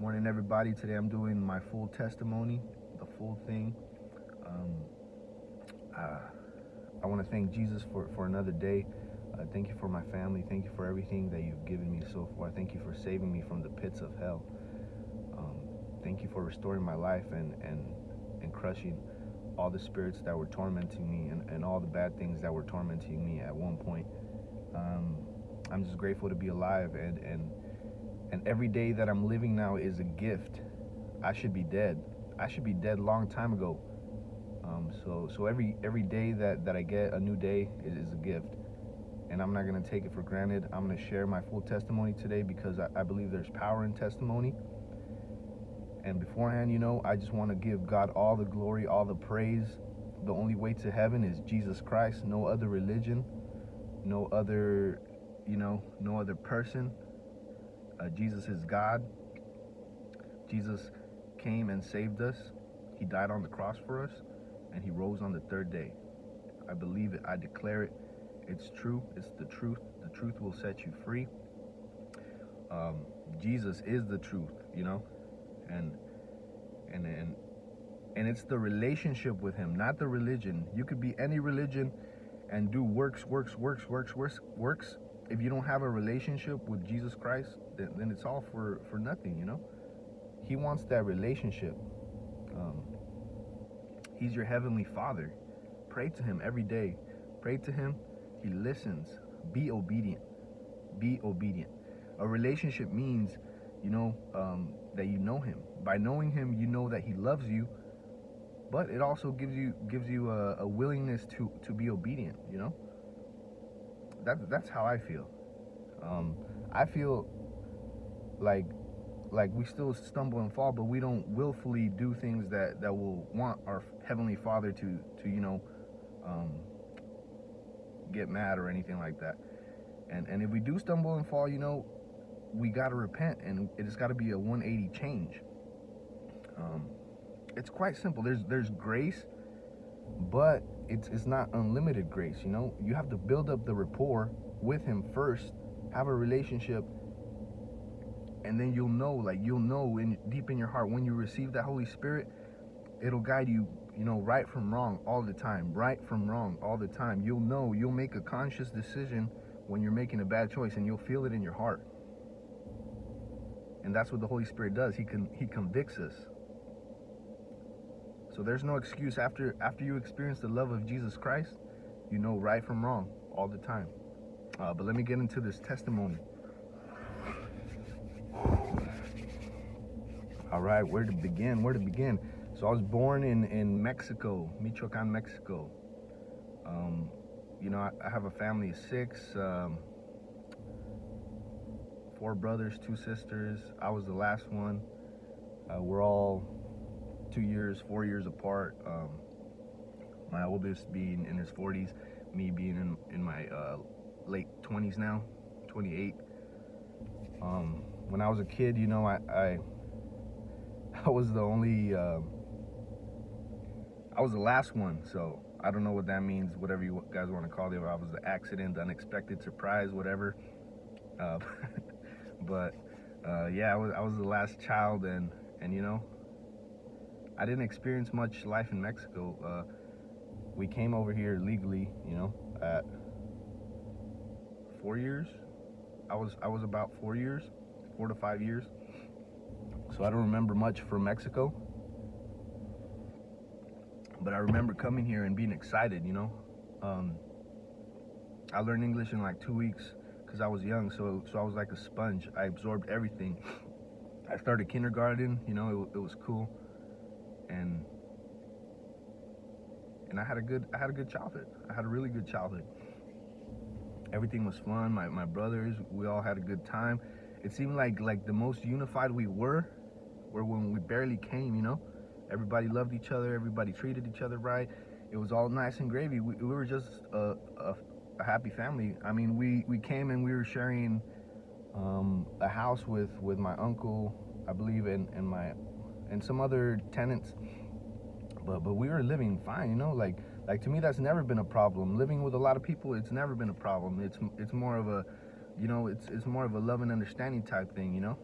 Morning, everybody. Today I'm doing my full testimony, the full thing. Um, uh, I want to thank Jesus for, for another day. Uh, thank you for my family. Thank you for everything that you've given me so far. Thank you for saving me from the pits of hell. Um, thank you for restoring my life and, and, and crushing all the spirits that were tormenting me and, and all the bad things that were tormenting me at one point. Um, I'm just grateful to be alive and, and and every day that I'm living now is a gift. I should be dead. I should be dead long time ago. Um, so so every every day that, that I get a new day is, is, a gift. And I'm not gonna take it for granted. I'm gonna share my full testimony today because I, I believe there's power in testimony. And beforehand, you know, I just want to give God all the glory, all the praise. The only way to heaven is Jesus Christ, no other religion, no other, you know, no other person. Uh, Jesus is God. Jesus came and saved us. He died on the cross for us, and he rose on the third day. I believe it. I declare it. It's true. It's the truth. The truth will set you free. Um, Jesus is the truth, you know, and and and and it's the relationship with Him, not the religion. You could be any religion and do works, works, works, works, works, works, if you don't have a relationship with Jesus Christ, then, then it's all for, for nothing, you know? He wants that relationship. Um, he's your heavenly father. Pray to him every day. Pray to him. He listens. Be obedient. Be obedient. A relationship means, you know, um, that you know him. By knowing him, you know that he loves you, but it also gives you gives you a, a willingness to to be obedient, you know? That's that's how I feel. Um, I feel like like we still stumble and fall, but we don't willfully do things that that will want our heavenly Father to to you know um, get mad or anything like that. And and if we do stumble and fall, you know, we gotta repent, and it's got to be a 180 change. Um, it's quite simple. There's there's grace but it's it's not unlimited grace you know? You have to build up the rapport with him first have a relationship and then you'll know like you'll know in deep in your heart when you receive that holy spirit it'll guide you you know right from wrong all the time right from wrong all the time. You'll know you'll make a conscious decision when you're making a bad choice and you'll feel it in your heart. And that's what the holy spirit does. He can he convicts us so there's no excuse after after you experience the love of Jesus Christ, you know right from wrong all the time. Uh, but let me get into this testimony. All right, where to begin? Where to begin? So I was born in in Mexico, Michoacan, Mexico. Um, you know, I, I, have a family of six, um, four brothers, two sisters. I was the last one. Uh, we're all two years, four years apart. Um, my oldest being in his 40s, me being in, in my uh, late 20s now, 28. Um, when I was a kid, you know, I, I, I was the only, uh, I was the last one, so I don't know what that means, whatever you guys want to call it. I was the accident, the unexpected surprise, whatever. Uh, but uh, yeah, I was, I was the last child, and and you know, I didn't experience much life in Mexico. Uh, we came over here legally, you know, at four years. I was I was about four years, four to five years. So I don't remember much from Mexico. But I remember coming here and being excited, you know. Um, I learned English in like two weeks because I was young, so so I was like a sponge. I absorbed everything. I started kindergarten, you know, it, it was cool and and I had a good I had a good childhood. I had a really good childhood. Everything was fun. My my brothers, we all had a good time. It seemed like like the most unified we were were when we barely came, you know. Everybody loved each other, everybody treated each other right. It was all nice and gravy. We, we were just a, a, a, happy family. I mean, we, we came and we were sharing um, a house with, with my uncle, I believe, and, and my and some other tenants. But but we were living fine, you know. Like like to me, that's never been a problem. Living with a lot of people, it's never been a problem. It's it's more of a, you know, it's it's more of a love and understanding type thing, you know.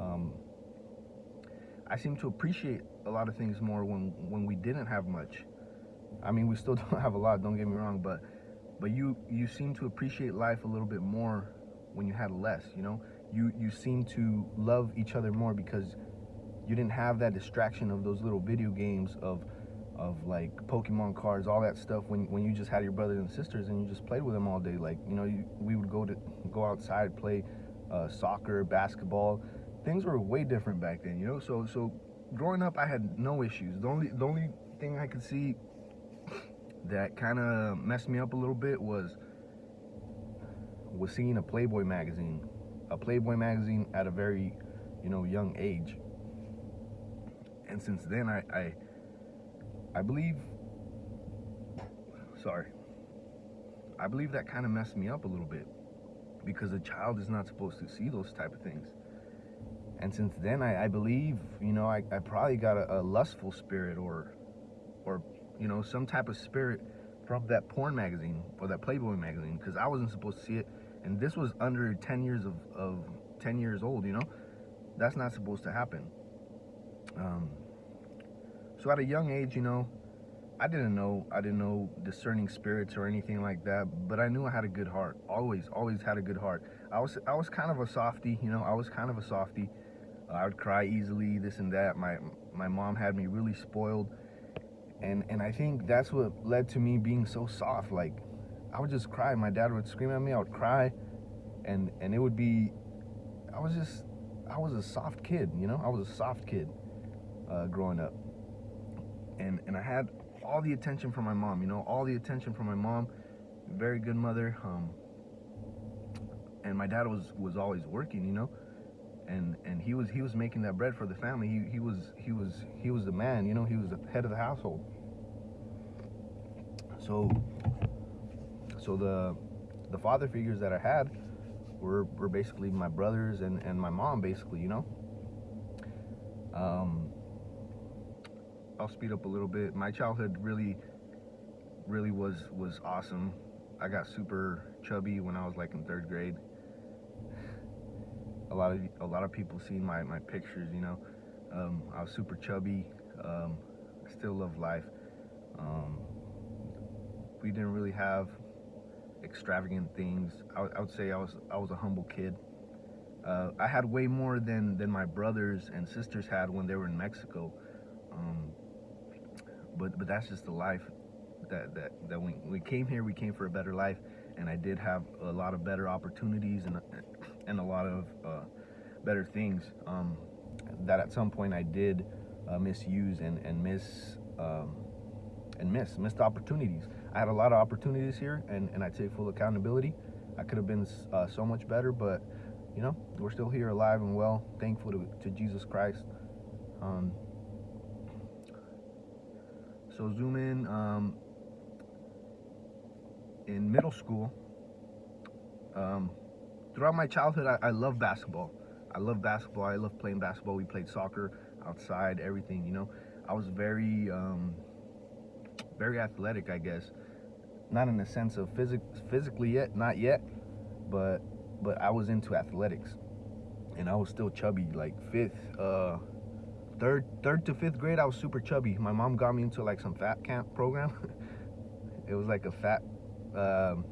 Um, I seem to appreciate a lot of things more when when we didn't have much. I mean, we still don't have a lot. Don't get me wrong, but but you you seem to appreciate life a little bit more when you had less. You know, you you seem to love each other more because you didn't have that distraction of those little video games of of like Pokemon cards, all that stuff. When when you just had your brothers and sisters and you just played with them all day. Like you know, you, we would go to go outside, play uh, soccer, basketball. Things were way different back then. You know, so so growing up, I had no issues. The only the only thing I could see that kind of messed me up a little bit was was seeing a Playboy magazine, a Playboy magazine at a very, you know, young age. And since then, I, I, I believe, sorry, I believe that kind of messed me up a little bit because a child is not supposed to see those type of things. And since then, I, I believe, you know, I, I probably got a, a lustful spirit or, or you know, some type of spirit from that porn magazine or that Playboy magazine because I wasn't supposed to see it. And this was under 10 years of, of 10 years old, you know? That's not supposed to happen. Um, so at a young age, you know, I didn't know, I didn't know discerning spirits or anything like that, but I knew I had a good heart. Always, always had a good heart. I was, I was kind of a softy, you know, I was kind of a softy. I would cry easily, this and that. My, my mom had me really spoiled and and I think that's what led to me being so soft. Like I would just cry. My dad would scream at me. I would cry, and and it would be. I was just I was a soft kid. You know, I was a soft kid uh, growing up, and and I had all the attention from my mom. You know, all the attention from my mom. Very good mother. Um, and my dad was was always working. You know and and he was he was making that bread for the family. He he was he was he was the man, you know. He was the head of the household. So so the the father figures that I had were were basically my brothers and and my mom, basically, you know. Um, I'll speed up a little bit. My childhood really really was was awesome. I got super chubby when I was like in third grade a lot of a lot of people see my my pictures. You know, um, I was super chubby. Um, I still love life. Um, we didn't really have extravagant things. I, I, would say I was I was a humble kid. Uh, I had way more than than my brothers and sisters had when they were in Mexico. Um, but but that's just the life that that that when we came here, we came for a better life, and I did have a lot of better opportunities and and a lot of uh, better things um, that at some point I did uh, misuse and, and miss um, and miss missed opportunities. I had a lot of opportunities here, and, and I take full accountability. I could have been uh, so much better, but you know we're still here, alive and well. Thankful to, to Jesus Christ. Um, so zoom in. Um, in middle school, um, throughout my childhood, I, I love basketball. I love basketball. I love playing basketball. We played soccer outside, everything, you know. I was very, um, very athletic, I guess. Not in the sense of physic physically yet, not yet, but but I was into athletics, and I was still chubby. Like fifth, uh, third, third to fifth grade, I was super chubby. My mom got me into like some fat camp program. it was like a fat. Um,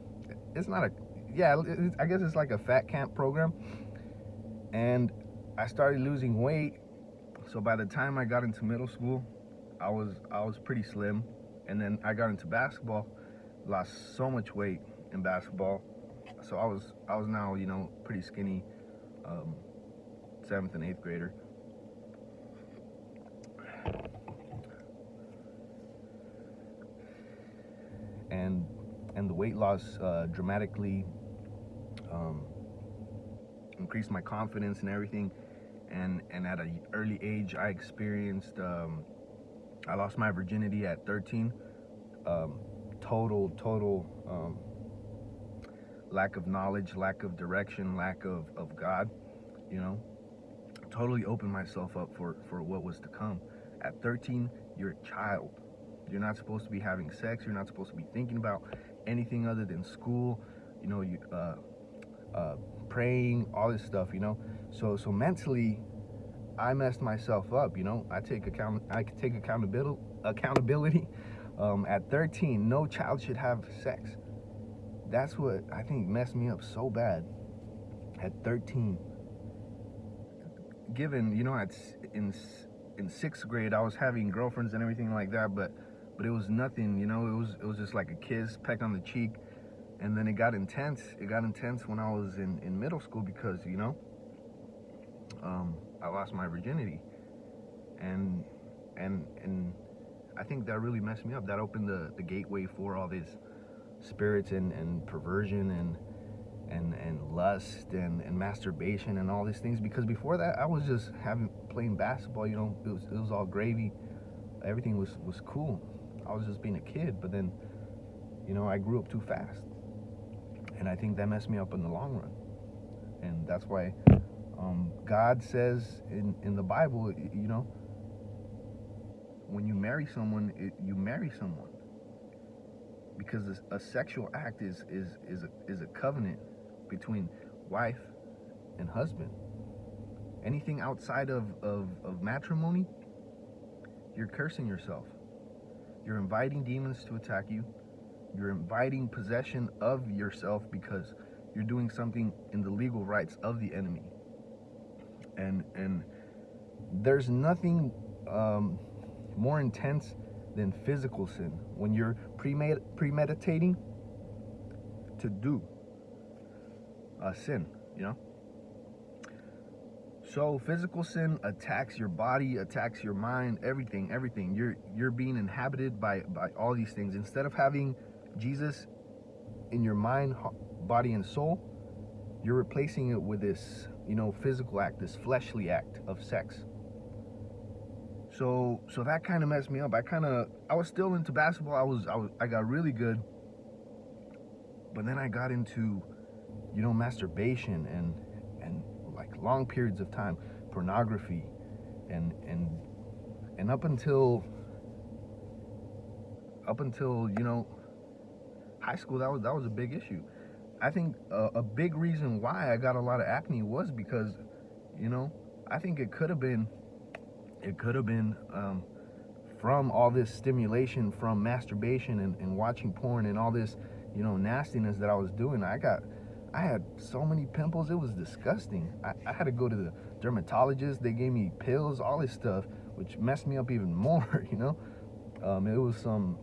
it's not a yeah, I guess it's like a fat camp program. And I started losing weight. So by the time I got into middle school, I was I was pretty slim. And then I got into basketball, lost so much weight in basketball. So I was I was now, you know, pretty skinny um, seventh and eighth grader. And and the weight loss uh, dramatically um, increased my confidence and everything. And and at an early age, I experienced um, I lost my virginity at 13. Um, total total um, lack of knowledge, lack of direction, lack of of God. You know, totally opened myself up for for what was to come. At 13, you're a child. You're not supposed to be having sex. You're not supposed to be thinking about anything other than school. You know, you uh, uh, praying, all this stuff, you know. So so mentally, I messed myself up. You know, I take account. I take accountability. Accountability. Um, at 13, no child should have sex. That's what I think messed me up so bad. At 13, given you know, at in in sixth grade, I was having girlfriends and everything like that, but but it was nothing. You know, it was it was just like a kiss, peck on the cheek, and then it got intense. It got intense when I was in in middle school because you know, um, I lost my virginity, and and and I think that really messed me up. That opened the the gateway for all these spirits and and perversion and and and lust and and masturbation and all these things because before that I was just having playing basketball you know it was it was all gravy. Everything was was cool. I was just being a kid but then you know I grew up too fast. And I think that messed me up in the long run. And that's why um, God says in in the Bible you know when you marry someone it, you marry someone. Because a, sexual act is is is a, is a covenant between wife and husband. Anything outside of, of, of matrimony, you're cursing yourself. You're inviting demons to attack you. You're inviting possession of yourself because you're doing something in the legal rights of the enemy. And and there's nothing um, more intense than physical sin. When you're premed premeditating to do uh, sin, you know? So physical sin attacks your body, attacks your mind, everything, everything. You're you're being inhabited by by all these things. Instead of having Jesus in your mind, body, and soul, you're replacing it with this, you know, physical act, this fleshly act of sex. So so that kind of messed me up. I kind of I was still into basketball. I was I was I got really good. But then I got into you know, masturbation and and like long periods of time, pornography, and and and up until up until you know high school, that was that was a big issue. I think a, a big reason why I got a lot of acne was because, you know, I think it could have been, it could have been um, from all this stimulation from masturbation and, and watching porn and all this, you know, nastiness that I was doing. I got I had so many pimples, it was disgusting. I, I, had to go to the dermatologist. They gave me pills, all this stuff, which messed me up even more, you know? Um, it was some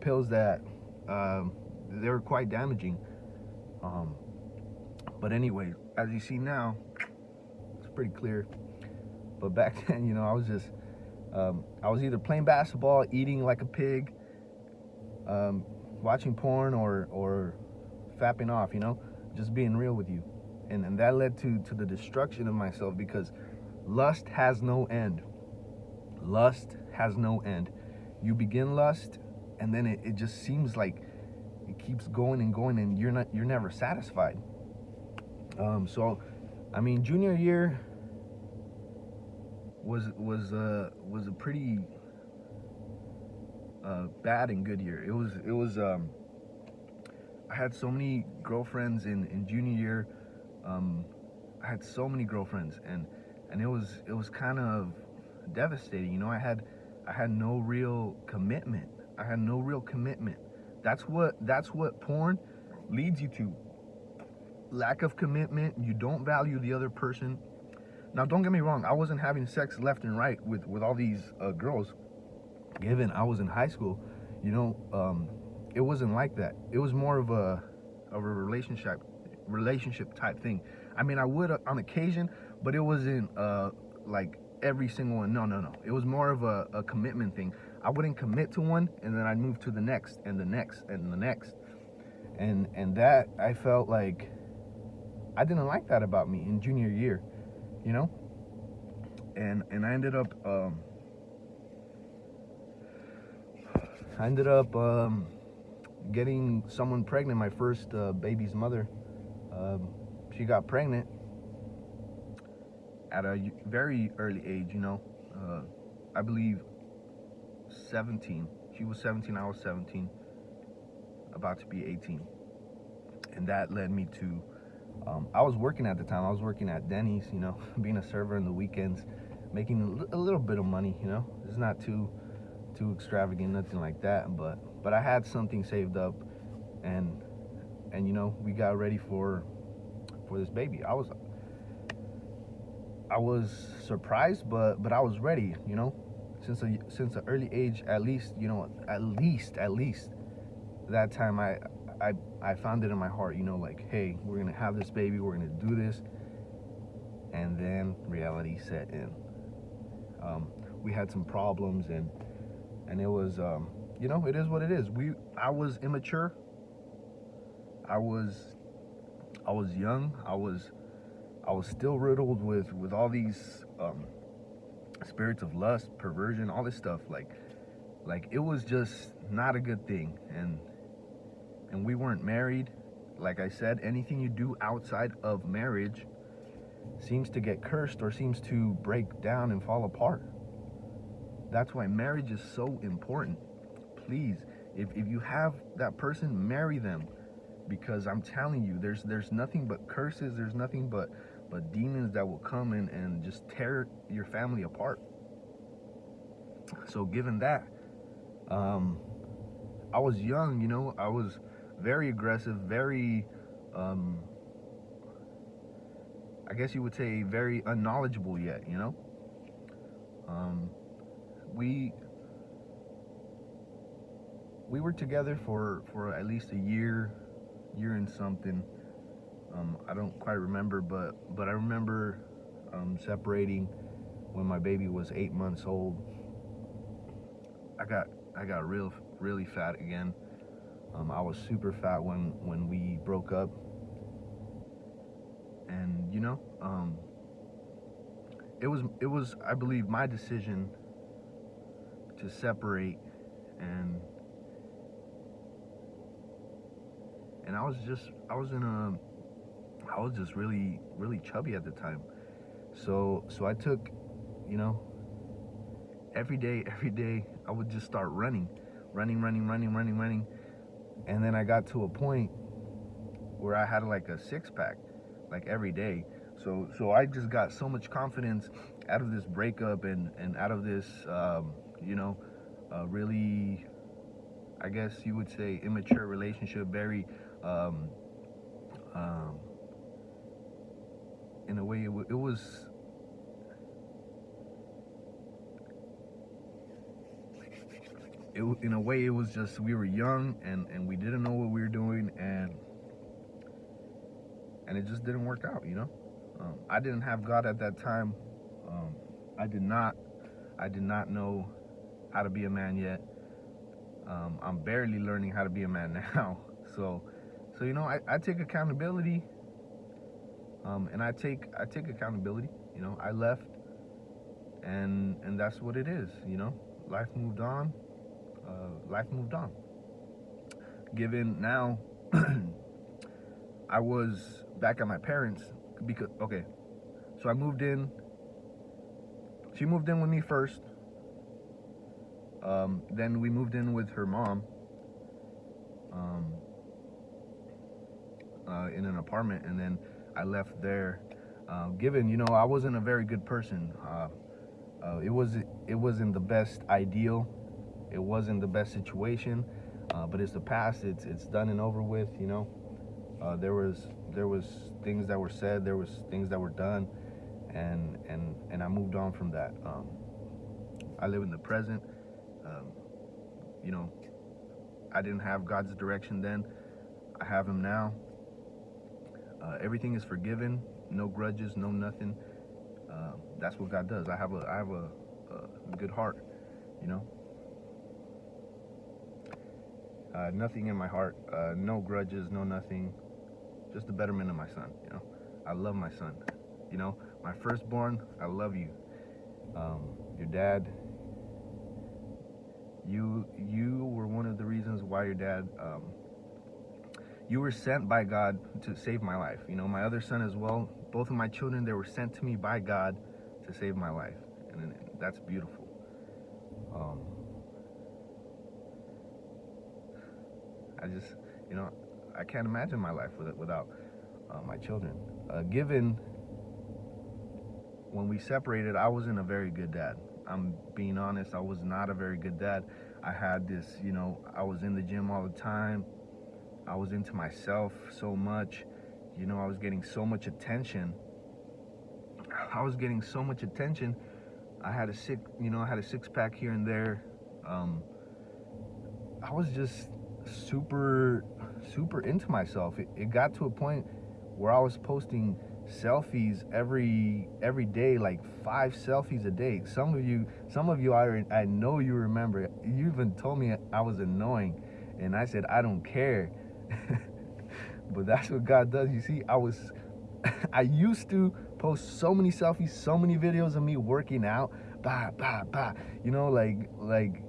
pills that um, they were quite damaging. Um, but anyway, as you see now, it's pretty clear. But back then, you know, I was just, um, I was either playing basketball, eating like a pig, um, watching porn, or, or fapping off, you know? Just being real with you. And, and that led to, to the destruction of myself because lust has no end. Lust has no end. You begin lust and then it, it just seems like it keeps going and going and you're not you're never satisfied. Um, so I mean junior year was was uh was a pretty uh, bad and good year. It was it was um I had so many girlfriends in, in junior year. Um, I had so many girlfriends and, and it was, it was kind of devastating. You know, I had, I had no real commitment. I had no real commitment. That's what, that's what porn leads you to. Lack of commitment. You don't value the other person. Now, don't get me wrong. I wasn't having sex left and right with, with all these uh, girls. Given I was in high school, you know, um, it wasn't like that. It was more of a of a relationship relationship type thing. I mean, I would uh, on occasion, but it wasn't uh, like every single one. No, no, no. It was more of a, a commitment thing. I wouldn't commit to one, and then I'd move to the next, and the next, and the next, and and that I felt like I didn't like that about me in junior year, you know. And and I ended up um, I ended up um, getting someone pregnant, my first uh, baby's mother, um, she got pregnant at a very early age, you know, uh, I believe 17. She was 17, I was 17, about to be 18. And that led me to, um, I was working at the time, I was working at Denny's, you know, being a server in the weekends. making a a little bit of money. You know, it's not too too extravagant, nothing like that. But but I had something saved up, and and you know we got ready for for this baby. I was I was surprised, but but I was ready. You know, since a since an early age, at least you know at least at least that time I I I found it in my heart. You know, like hey, we're gonna have this baby, we're gonna do this, and then reality set in. Um, we had some problems and and it was um, you know it is what it is. We I was immature. I was I was young. I was I was still riddled with with all these um, spirits of lust, perversion, all this stuff. Like like it was just not a good thing. And and we weren't married. Like I said, anything you do outside of marriage seems to get cursed or seems to break down and fall apart. That's why marriage is so important. Please, if, if you have that person, marry them. Because I'm telling you, there's there's nothing but curses, there's nothing but but demons that will come in and just tear your family apart. So given that, um, I was young, you know, I was very aggressive, very um, I guess you would say very unknowledgeable yet, you know? Um, we we were together for for at least a year, year and something. Um, I don't quite remember, but but I remember um, separating when my baby was eight months old. I got I got real really fat again. Um, I was super fat when when we broke up, and you know, um, it was it was I believe my decision to separate, and and I was just I was in a I was just really really chubby at the time, so so I took, you know, every day every day I would just start running, running running running running running, and then I got to a point where I had like a six pack, like every day. So so I just got so much confidence out of this breakup and and out of this um, you know uh, really I guess you would say immature relationship, very um, um, in a way it, it was it, in a way it was just we were young and and we didn't know what we were doing and and it just didn't work out you know? Um, i didn't have god at that time. Um, i did not i did not know how to be a man yet. Um, i'm barely learning how to be a man now so so you know i, I take accountability um, and i take i take accountability you know i left and and that's what it is you know life moved on uh, life moved on. Given now, I was back at my parents because okay, so I moved in. She moved in with me first. Um, then we moved in with her mom. Um, uh, in an apartment, and then I left there. Uh, given you know I wasn't a very good person. Uh, uh, it was it wasn't the best ideal it wasn't the best situation, uh, but it's the past. It's it's done and over with. You know, there was there was things that were said, there was things that were done, and and and I moved on from that. Um, I live in the present. Um, you know, I didn't have God's direction then. I have Him now. Uh, everything is forgiven. No grudges. No nothing. Uh, that's what God does. I have a I have a, a good heart. You know. Uh, nothing in my heart, uh, no grudges, no nothing, just the betterment of my son. You know, I love my son. You know, my firstborn, I love you. Um, your dad, you you were one of the reasons why your dad, um, you were sent by God to save my life. You know, my other son as well. Both of my children, they were sent to me by God to save my life, and, that's beautiful. Um, I just, you know, I can't imagine my life without uh, my children. Uh, given when we separated, I wasn't a very good dad. I'm being honest, I was not a very good dad. I had this, you know, I was in the gym all the time. I was into myself so much. You know, I was getting so much attention. I was getting so much attention. I had a sick, you know, I had a six pack here and there. Um, I was just super, super into myself. It, it got to a point where I was posting selfies every every day like five selfies a day some of you some of you I, I know you remember you even told me i was annoying and i said i don't care but that's what god does you see i was i used to post so many selfies so many videos of me working out bah bah bah you know like like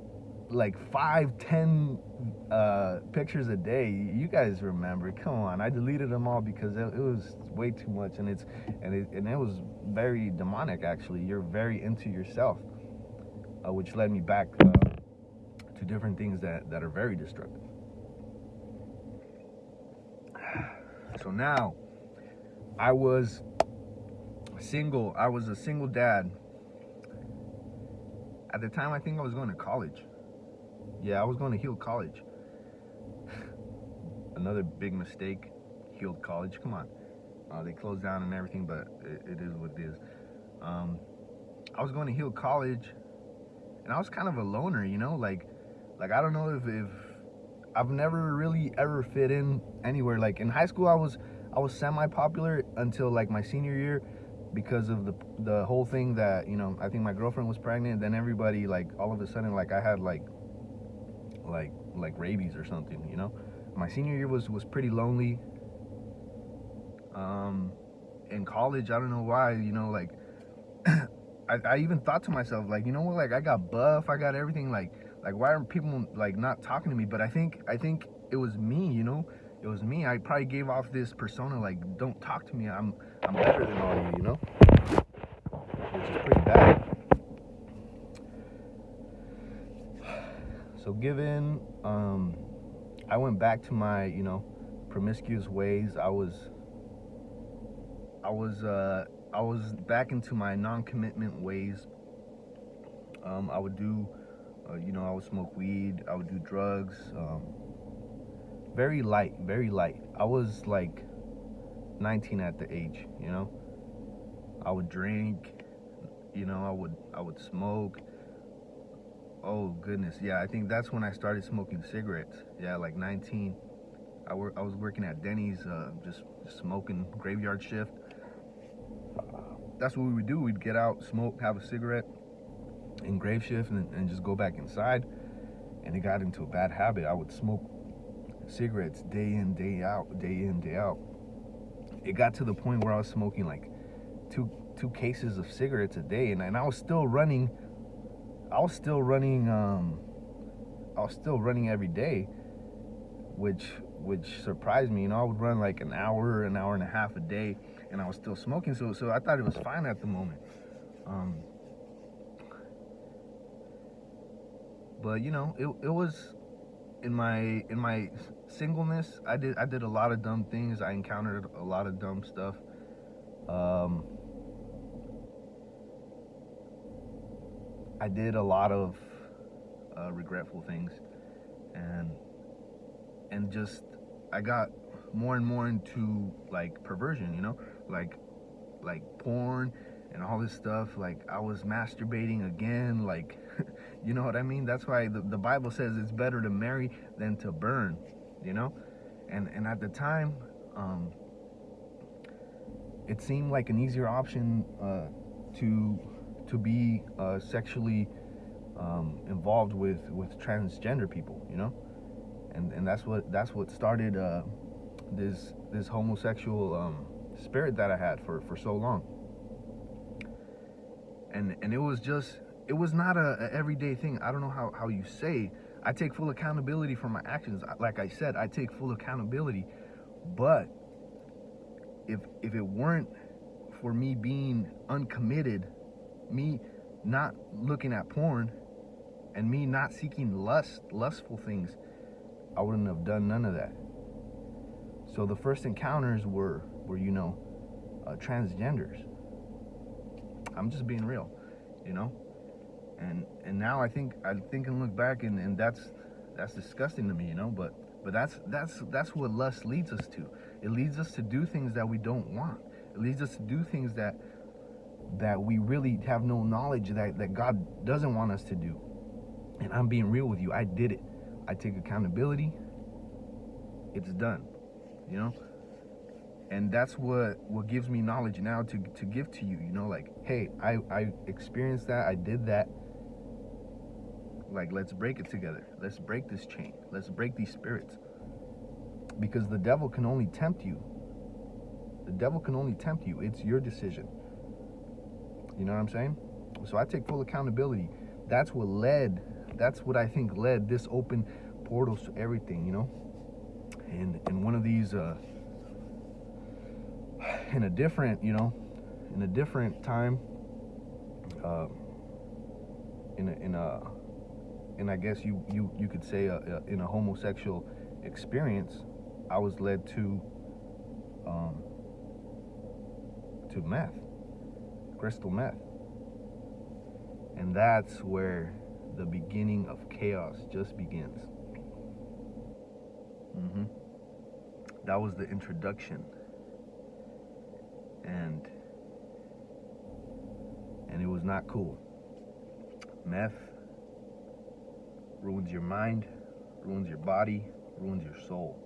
like five, ten uh, pictures a day. You guys remember? Come on, I deleted them all because it, it was way too much, and it's and it and it was very demonic. Actually, you're very into yourself, uh, which led me back uh, to different things that that are very destructive. So now, I was single. I was a single dad. At the time, I think I was going to college yeah, I was going to Heald College. Another big mistake, Heald College. Come on. Uh, they closed down and everything, but it, it is what it is. Um, I was going to Heald College, and I was kind of a loner, you know, like, like I don't know if, if I've never really ever fit in anywhere. Like in high school, I was I was semi-popular until like my senior year because of the the whole thing that you know I think my girlfriend was pregnant. Then everybody like all of a sudden like I had like like like rabies or something, you know. My senior year was was pretty lonely. Um, in college, I don't know why, you know, like I, I even thought to myself, like, you know what, like I got buff, I got everything, like like why aren't people like not talking to me? But I think I think it was me, you know. It was me. I probably gave off this persona like, don't talk to me. I'm I'm better than all you, you know. Which is pretty bad. So given um, I went back to my, you know, promiscuous ways, I was I was uh, I was back into my non-commitment ways. Um, I would do, uh, you know, I would smoke weed. I would do drugs. Um, very light, very light. I was like 19 at the age, you know. I would drink, you know. I would I would smoke. Oh goodness, yeah. I think that's when I started smoking cigarettes. Yeah, like 19. I work. I was working at Denny's, uh, just, just smoking graveyard shift. That's what we would do. We'd get out, smoke, have a cigarette in grave shift, and, and just go back inside. And it got into a bad habit. I would smoke cigarettes day in, day out, day in, day out. It got to the point where I was smoking like two two cases of cigarettes a day, and, and I was still running I was still running um I was still running every day which which surprised me you know I would run like an hour an hour and a half a day and I was still smoking so so I thought it was fine at the moment um but you know it, it was in my in my singleness I did I did a lot of dumb things. I encountered a lot of dumb stuff. Um I did a lot of uh, regretful things, and and just I got more and more into like perversion, you know, like like porn and all this stuff. Like I was masturbating again, like you know what I mean. That's why the, the Bible says it's better to marry than to burn, you know. And and at the time, um, it seemed like an easier option uh, to to be uh, sexually um, involved with with transgender people, you know, and and that's what that's what started uh, this this homosexual um, spirit that I had for for so long. And and it was just it was not a, a everyday thing. I don't know how how you say. I take full accountability for my actions. Like I said, I take full accountability, but if if it weren't for me being uncommitted me not looking at porn and me not seeking lust, lustful things, I wouldn't have done none of that. So the first encounters were, were you know, uh, transgenders. I'm just being real, you know. And and now I think I think and look back and, and that's that's disgusting to me, you know. But but that's that's that's what lust leads us to. It leads us to do things that we don't want. It leads us to do things that that we really have no knowledge that, that God doesn't want us to do. And I'm being real with you. I did it. I take accountability. It's done. You know? And that's what what gives me knowledge now to to give to you, you know, like, hey, I I experienced that, I did that. Like let's break it together. Let's break this chain. Let's break these spirits. Because the devil can only tempt you. The devil can only tempt you. It's your decision. You know what I'm saying? So I take full accountability. That's what led, that's what I think led this open portals to everything, you know? And in one of these, uh, in a different, you know, in a different time, uh, in a, in a, and I guess you, you, you could say a, a, in a homosexual experience, I was led to, um, to meth crystal meth. And that's where the beginning of chaos just begins. Mm-hmm. That was the introduction. And and it was not cool. Meth ruins your mind, ruins your body, ruins your soul.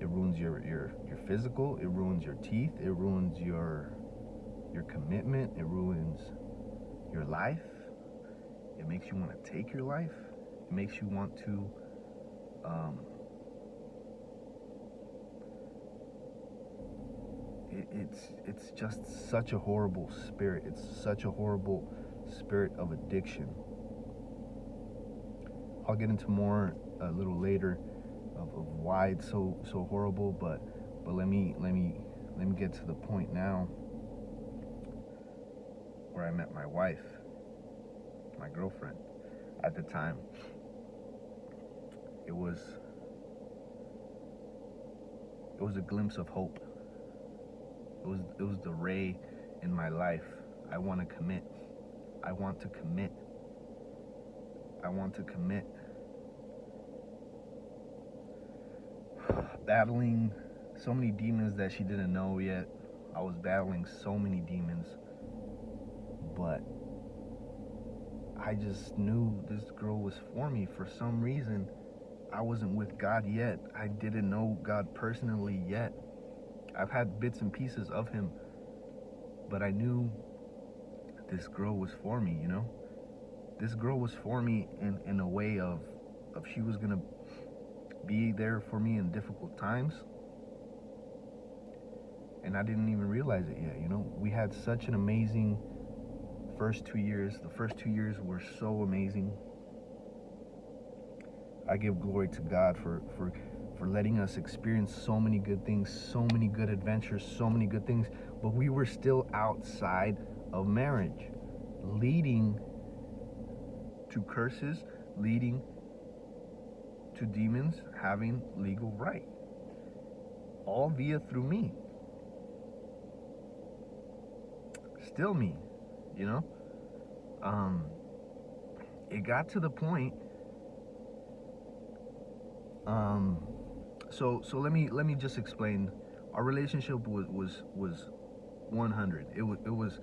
It ruins your, your, your physical, it ruins your teeth, it ruins your your commitment, it ruins your life. It makes you want to take your life. It makes you want to um, it, it's it's just such a horrible spirit. It's such a horrible spirit of addiction. I'll get into more a little later of, of why it's so so horrible, but but let me let me let me get to the point now where I met my wife, my girlfriend at the time. It was it was a glimpse of hope. It was it was the ray in my life. I want to commit. I want to commit. I want to commit battling so many demons that she didn't know yet. I was battling so many demons. But I just knew this girl was for me. For some reason, I wasn't with God yet. I didn't know God personally yet. I've had bits and pieces of Him, but I knew this girl was for me, you know? This girl was for me in, in a way of, of she was gonna be there for me in difficult times. And I didn't even realize it yet, you know. We had such an amazing first two years. The first two years were so amazing. I give glory to God for for for letting us experience so many good things, so many good adventures, so many good things, but we were still outside of marriage, leading to curses, leading to demons having legal right. All via through me. Still me, you know? Um it got to the point um so so let me let me just explain our relationship was was was 100 it was it was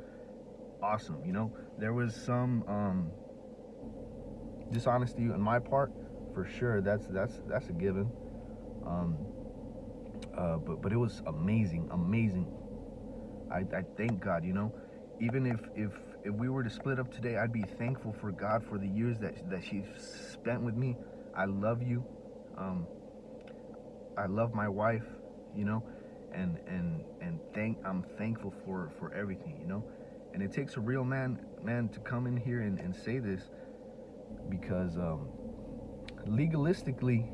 awesome you know there was some um dishonesty on my part for sure. That's that's that's a given. Um, uh, but but it was amazing, amazing. I, I thank God, you know, even if if if we were to split up today, I'd be thankful for God for the years that that she spent with me. I love you. Um, I love my wife, you know, and and and thank I'm thankful for for everything, you know. And it takes a real man man to come in here and, and say this because um, legalistically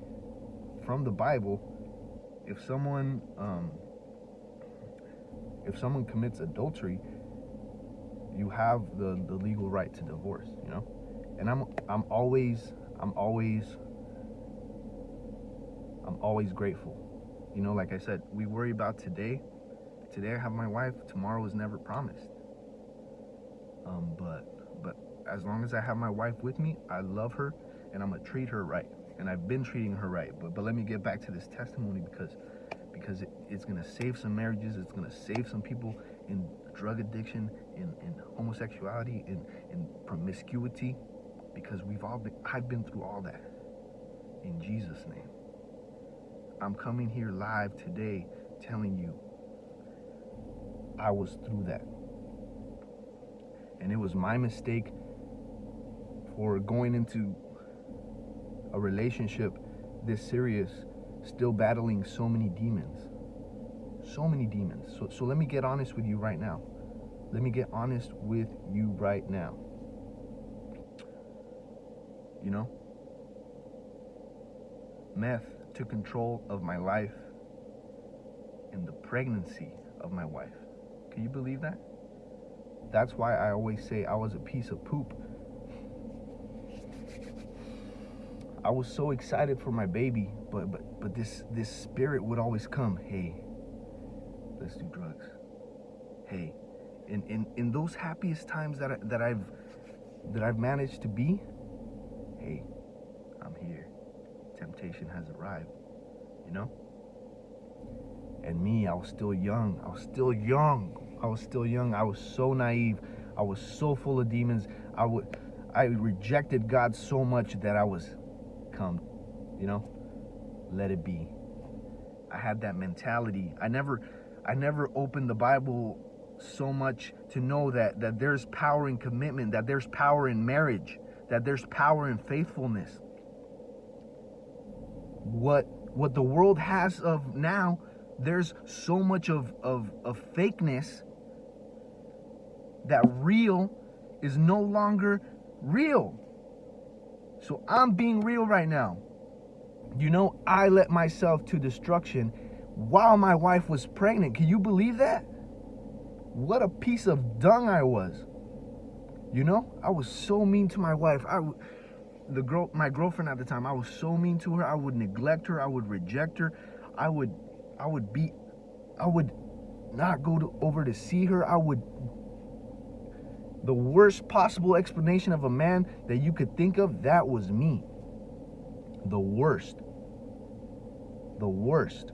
from the Bible, if someone um, if someone commits adultery, you have the, the legal right to divorce, you know? And I'm I'm always I'm always I'm always grateful. You know, like I said, we worry about today today I have my wife, tomorrow is never promised. Um, but but as long as I have my wife with me, I love her and I'm gonna treat her right. And I've been treating her right. But but let me get back to this testimony because because it, it's gonna save some marriages, it's gonna save some people in drug addiction, in, in homosexuality, in, in promiscuity, because we've all been I've been through all that. In Jesus' name. I'm coming here live today telling you I was through that. And it was my mistake for going into a relationship this serious, still battling so many demons. So many demons. So, so let me get honest with you right now. Let me get honest with you right now. You know? Meth control of my life and the pregnancy of my wife. Can you believe that? That's why I always say I was a piece of poop. I was so excited for my baby, but but but this this spirit would always come, hey, let's do drugs. Hey, in in, in those happiest times that I, that I've that I've managed to be, hey, I'm here. Temptation has arrived, you know? And me, I was still young. I was still young. I was still young. I was so naive. I was so full of demons. I would I rejected God so much that I was come, you know? Let it be. I had that mentality. I never I never opened the Bible so much to know that that there's power in commitment, that there's power in marriage, that there's power in faithfulness. What what the world has of now, there's so much of of, of fakeness that real is no longer real. So I'm being real right now. You know, I let myself to destruction while my wife was pregnant. Can you believe that? What a piece of dung I was. You know, I was so mean to my wife. I the girl my girlfriend at the time, I was so mean to her. I would neglect her, I would reject her. I would I would be I would not go to, over to see her. I would the worst possible explanation of a man that you could think of, that was me. The worst. The worst.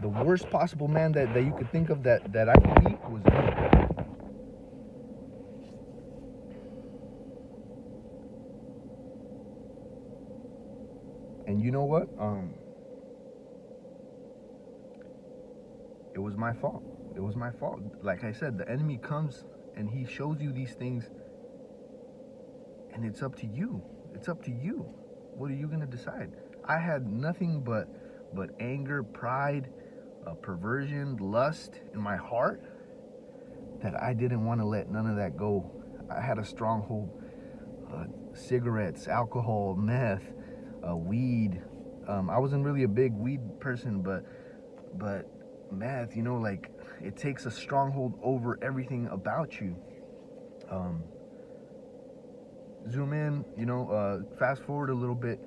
The worst possible man that, that you could think of that, that I could be was me. Know what? Um, it was my fault. It was my fault. Like I said, the enemy comes and he shows you these things and it's up to you. It's up to you. What are you going to decide? I had nothing but but anger, pride, uh, perversion, lust in my heart that I didn't want to let none of that go. I had a stronghold uh, cigarettes, alcohol, meth, uh, weed. Um, I wasn't really a big weed person, but but meth, you know, like it takes a stronghold over everything about you. Um, zoom in, you know, uh, fast forward a little bit.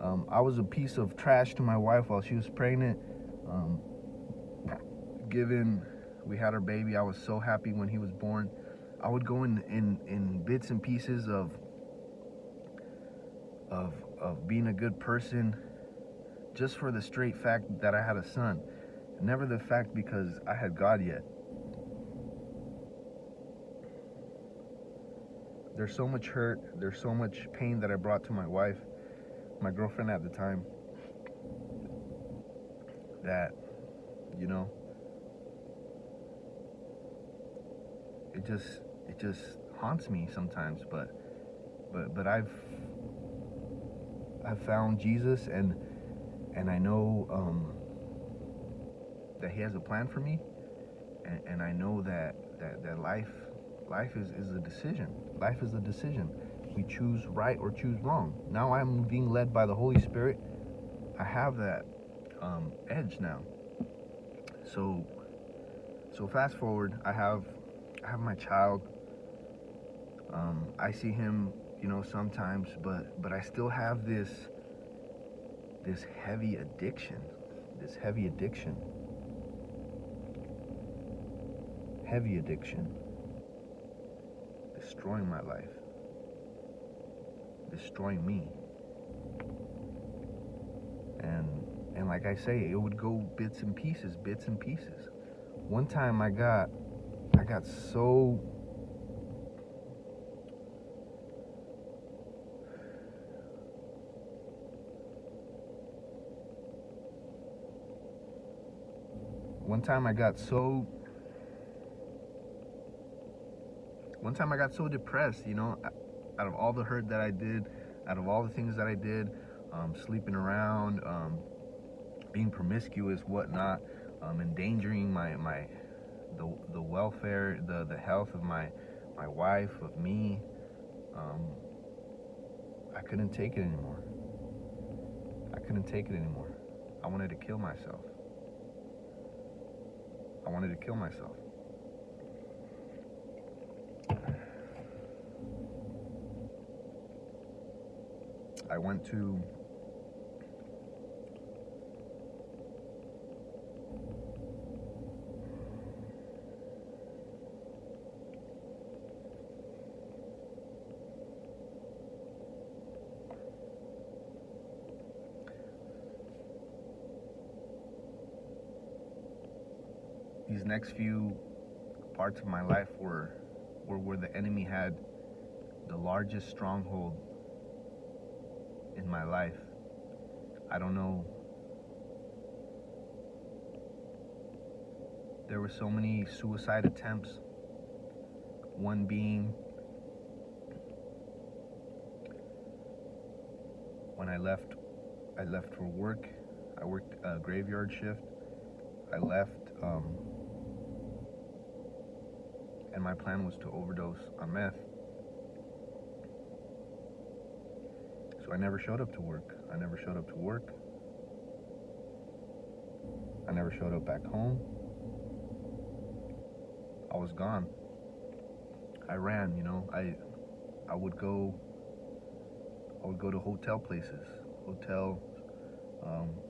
Um, I was a piece of trash to my wife while she was pregnant. Um, given we had our baby, I was so happy when he was born. I would go in, in, in bits and pieces of, of, of being a good person just for the straight fact that I had a son. Never the fact because I had God yet. There's so much hurt, there's so much pain that I brought to my wife, my girlfriend at the time, that, you know, it just it just haunts me sometimes but but but I've I've found Jesus and and I know um, that he has a plan for me and, and I know that, that that life life is, is a decision. Life is a decision. We choose right or choose wrong. Now I'm being led by the Holy Spirit. I have that um, edge now. So so fast forward I have I have my child. Um, I see him you know sometimes but but I still have this this heavy addiction this heavy addiction heavy addiction, destroying my life, destroying me. And and like I say, it would go bits and pieces, bits and pieces. One time I got I got so one time I got so one time I got so depressed, you know, out of all the hurt that I did, out of all the things that I did, um, sleeping around, um, being promiscuous, whatnot, um, endangering my my the the welfare, the the health of my my wife, of me. Um, I couldn't take it anymore. I couldn't take it anymore. I wanted to kill myself. I wanted to kill myself. I went to these next few parts of my life were were where the enemy had the largest stronghold in my life. I don't know. There were so many suicide attempts. One being when I left I left for work. I worked a graveyard shift. I left um, my plan was to overdose on meth. So I never showed up to work. I never showed up to work. I never showed up back home. I was gone. I ran, you know. I I would go I would go to hotel places, hotel um,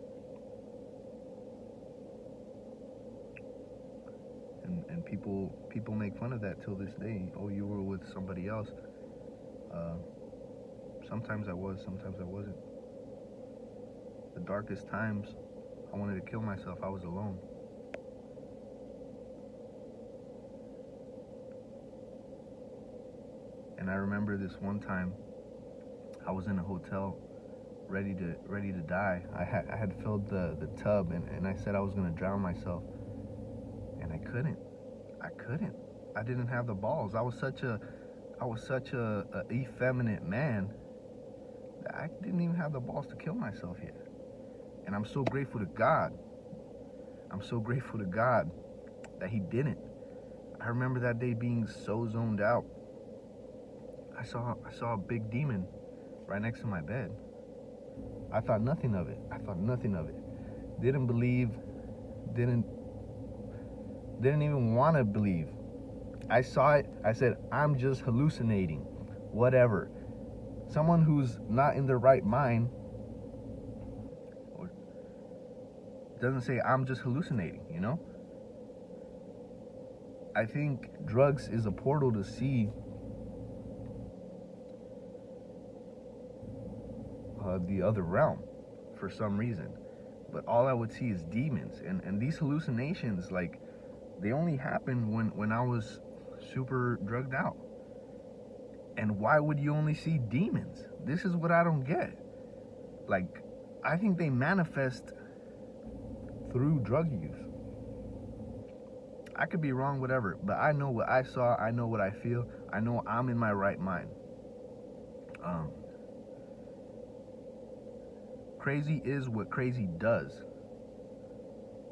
and people people make fun of that till this day. Oh, you were with somebody else. Uh, sometimes I was, sometimes I wasn't. The darkest times, I wanted to kill myself. I was alone. And I remember this one time, I was in a hotel, ready to ready to die. I had I had filled the the tub, and, and I said I was gonna drown myself and I couldn't. I couldn't. I didn't have the balls. I was such a, I was such a, a effeminate man that I didn't even have the balls to kill myself yet. And I'm so grateful to God. I'm so grateful to God that He didn't. I remember that day being so zoned out. I saw I saw a big demon right next to my bed. I thought nothing of it. I thought nothing of it. Didn't believe, didn't didn't even want to believe. I saw it. I said, I'm just hallucinating. Whatever. Someone who's not in their right mind doesn't say, I'm just hallucinating, you know? I think drugs is a portal to see uh, the other realm for some reason. But all I would see is demons. And, and these hallucinations, like, they only happened when when I was super drugged out. And why would you only see demons? This is what I don't get. Like, I think they manifest through drug use. I could be wrong, whatever, but I know what I saw. I know what I feel. I know I'm in my right mind. Um, crazy is what crazy does.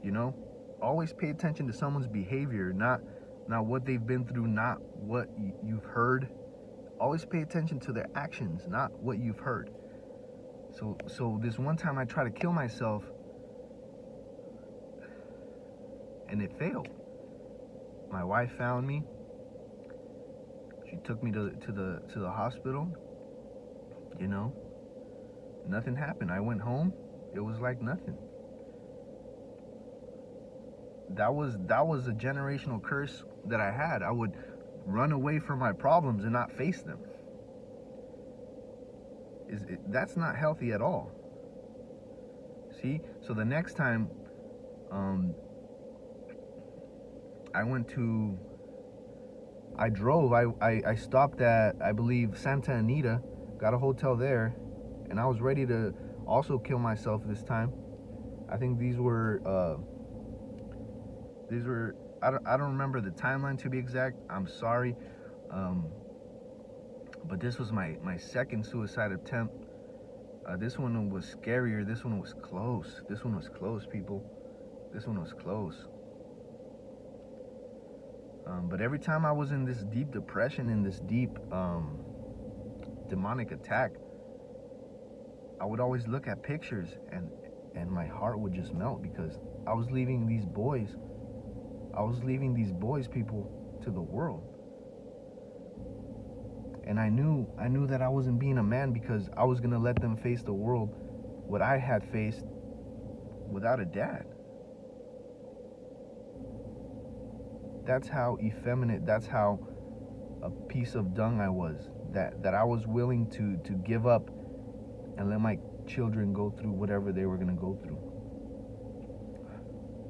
You know? Always pay attention to someone's behavior, not not what they've been through, not what you've heard. Always pay attention to their actions, not what you've heard. So so this one time I tried to kill myself and it failed. My wife found me. She took me to to the to the hospital. You know, nothing happened. I went home. It was like nothing that was that was a generational curse that I had. I would run away from my problems and not face them. Is it, that's not healthy at all. See? So the next time um I went to I drove. I, I, I stopped at I believe Santa Anita, got a hotel there, and I was ready to also kill myself this time. I think these were uh, these were I don't I don't remember the timeline to be exact. I'm sorry, um, but this was my my second suicide attempt. Uh, this one was scarier. This one was close. This one was close, people. This one was close. Um, but every time I was in this deep depression, in this deep um, demonic attack, I would always look at pictures and and my heart would just melt because I was leaving these boys, I was leaving these boys, people, to the world. And I knew I knew that I wasn't being a man because I was gonna let them face the world what I had faced without a dad. that's how effeminate that's how a piece of dung i was that that i was willing to to give up and let my children go through whatever they were going to go through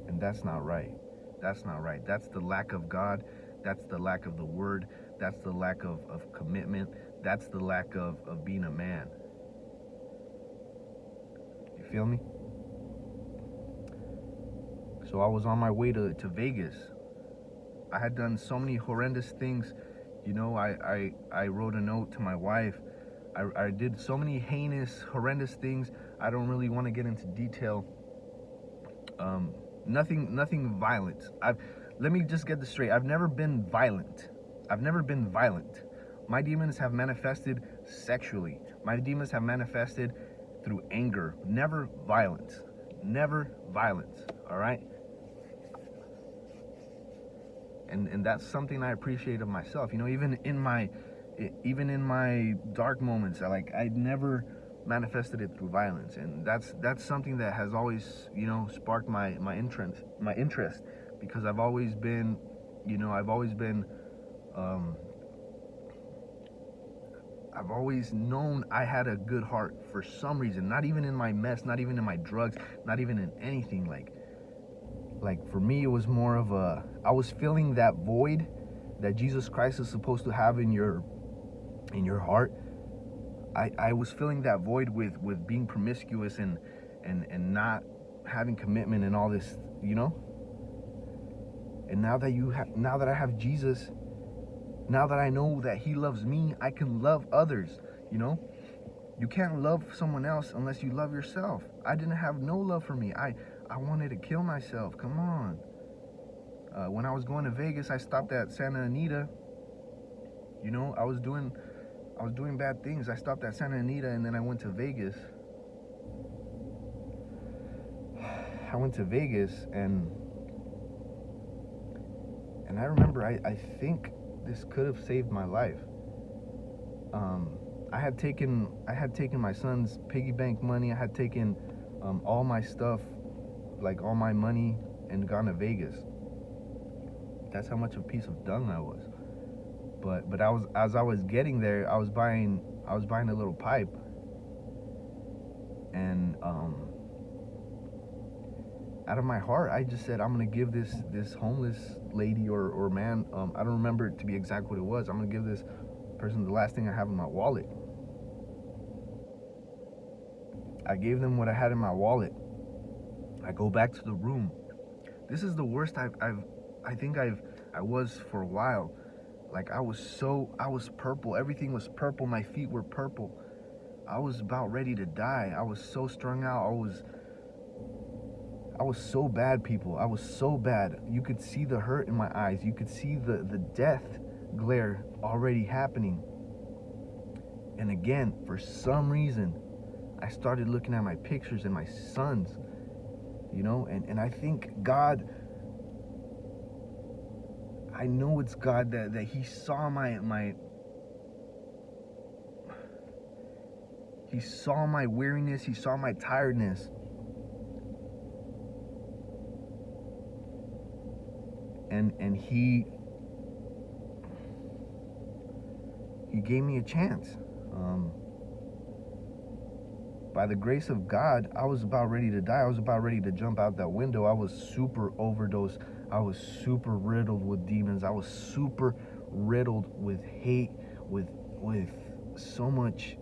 and that's not right that's not right that's the lack of god that's the lack of the word that's the lack of, of commitment that's the lack of, of being a man you feel me so i was on my way to, to vegas I had done so many horrendous things. You know, I, I, I wrote a note to my wife. I, I did so many heinous, horrendous things. I don't really want to get into detail. Um, nothing, nothing violent. I've, let me just get this straight. I've never been violent. I've never been violent. My demons have manifested sexually. My demons have manifested through anger. Never violence. Never violence. All right and and that's something I appreciate of myself. You know, even in my even in my dark moments, I like I'd never manifested it through violence, and that's that's something that has always you know sparked my my interest my interest because I've always been you know I've always been um, I've always known I had a good heart for some reason. Not even in my mess, not even in my drugs, not even in anything like like for me it was more of a i was feeling that void that jesus christ is supposed to have in your in your heart i i was filling that void with with being promiscuous and and and not having commitment and all this you know and now that you have now that i have jesus now that i know that he loves me i can love others you know you can't love someone else unless you love yourself i didn't have no love for me i I wanted to kill myself. Come on. Uh, when I was going to Vegas, I stopped at Santa Anita. You know, I was doing, I was doing bad things. I stopped at Santa Anita and then I went to Vegas. I went to Vegas and and I remember I, I think this could have saved my life. Um, I had taken I had taken my son's piggy bank money. I had taken um, all my stuff like all my money and gone to Vegas. That's how much of a piece of dung I was. But but I was as I was getting there, I was buying I was buying a little pipe. And um out of my heart, I just said I'm gonna give this this homeless lady or, or man, um, I don't remember to be exact what it was. I'm gonna give this person the last thing I have in my wallet. I gave them what I had in my wallet I go back to the room. This is the worst I've, I've I think I've, I was for a while. Like I was so, I was purple. Everything was purple. My feet were purple. I was about ready to die. I was so strung out. I was, I was so bad, people. I was so bad. You could see the hurt in my eyes. You could see the, the death glare already happening. And again, for some reason, I started looking at my pictures and my sons you know and and i think god i know it's god that that he saw my my he saw my weariness he saw my tiredness and and he he gave me a chance. Um, by the grace of God, I was about ready to die. I was about ready to jump out that window. I was super overdosed. I was super riddled with demons. I was super riddled with hate, with with so much.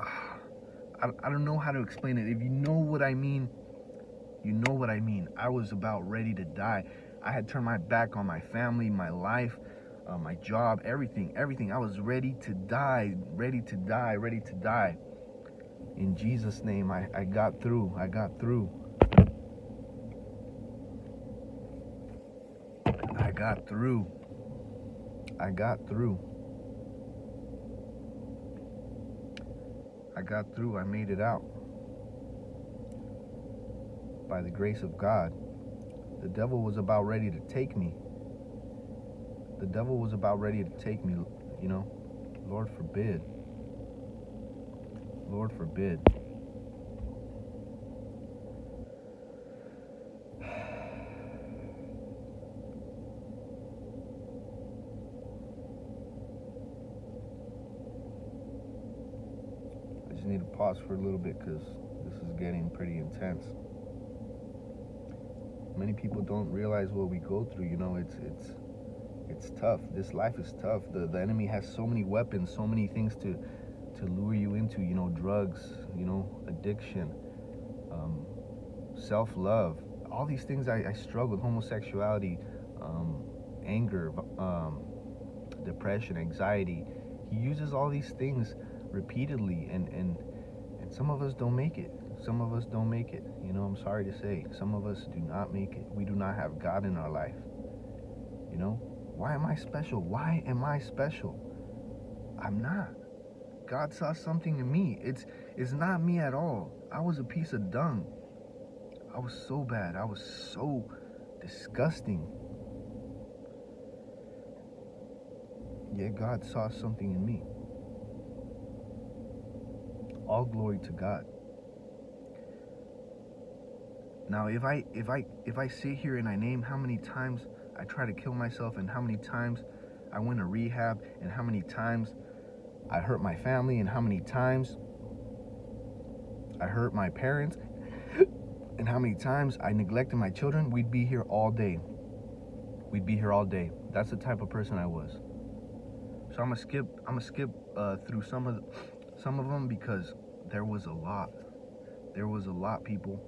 I, I don't know how to explain it. If you know what I mean, you know what I mean. I was about ready to die. I had turned my back on my family, my life, uh, my job, everything, everything. I was ready to die, ready to die, ready to die. In Jesus' name, I, I got through. I got through. I got through. I got through. I got through. I made it out. By the grace of God. The devil was about ready to take me. The devil was about ready to take me, you know. Lord forbid. Lord forbid. Need to pause for a little bit because this is getting pretty intense. Many people don't realize what we go through. You know, it's it's it's tough. This life is tough. The the enemy has so many weapons, so many things to to lure you into, you know, drugs, you know, addiction, um, self love, all these things I, I struggle with homosexuality, um, anger, um, depression, anxiety. He uses all these things repeatedly, and, and, and some of us don't make it. Some of us don't make it. You know, I'm sorry to say, some of us do not make it. We do not have God in our life. You know, why am I special? Why am I special? I'm not. God saw something in me. It's it's not me at all. I was a piece of dung. I was so bad. I was so disgusting. Yet God saw something in me. All glory to God. Now if I if I if I sit here and I name how many times I try to kill myself and how many times I went to rehab and how many times I hurt my family and how many times I hurt my parents and how many times I neglected my children, we'd be here all day. We'd be here all day. That's the type of person I was. So I'm gonna skip. I'm gonna skip uh, through some of the, some of them because there was a lot. There was a lot, people.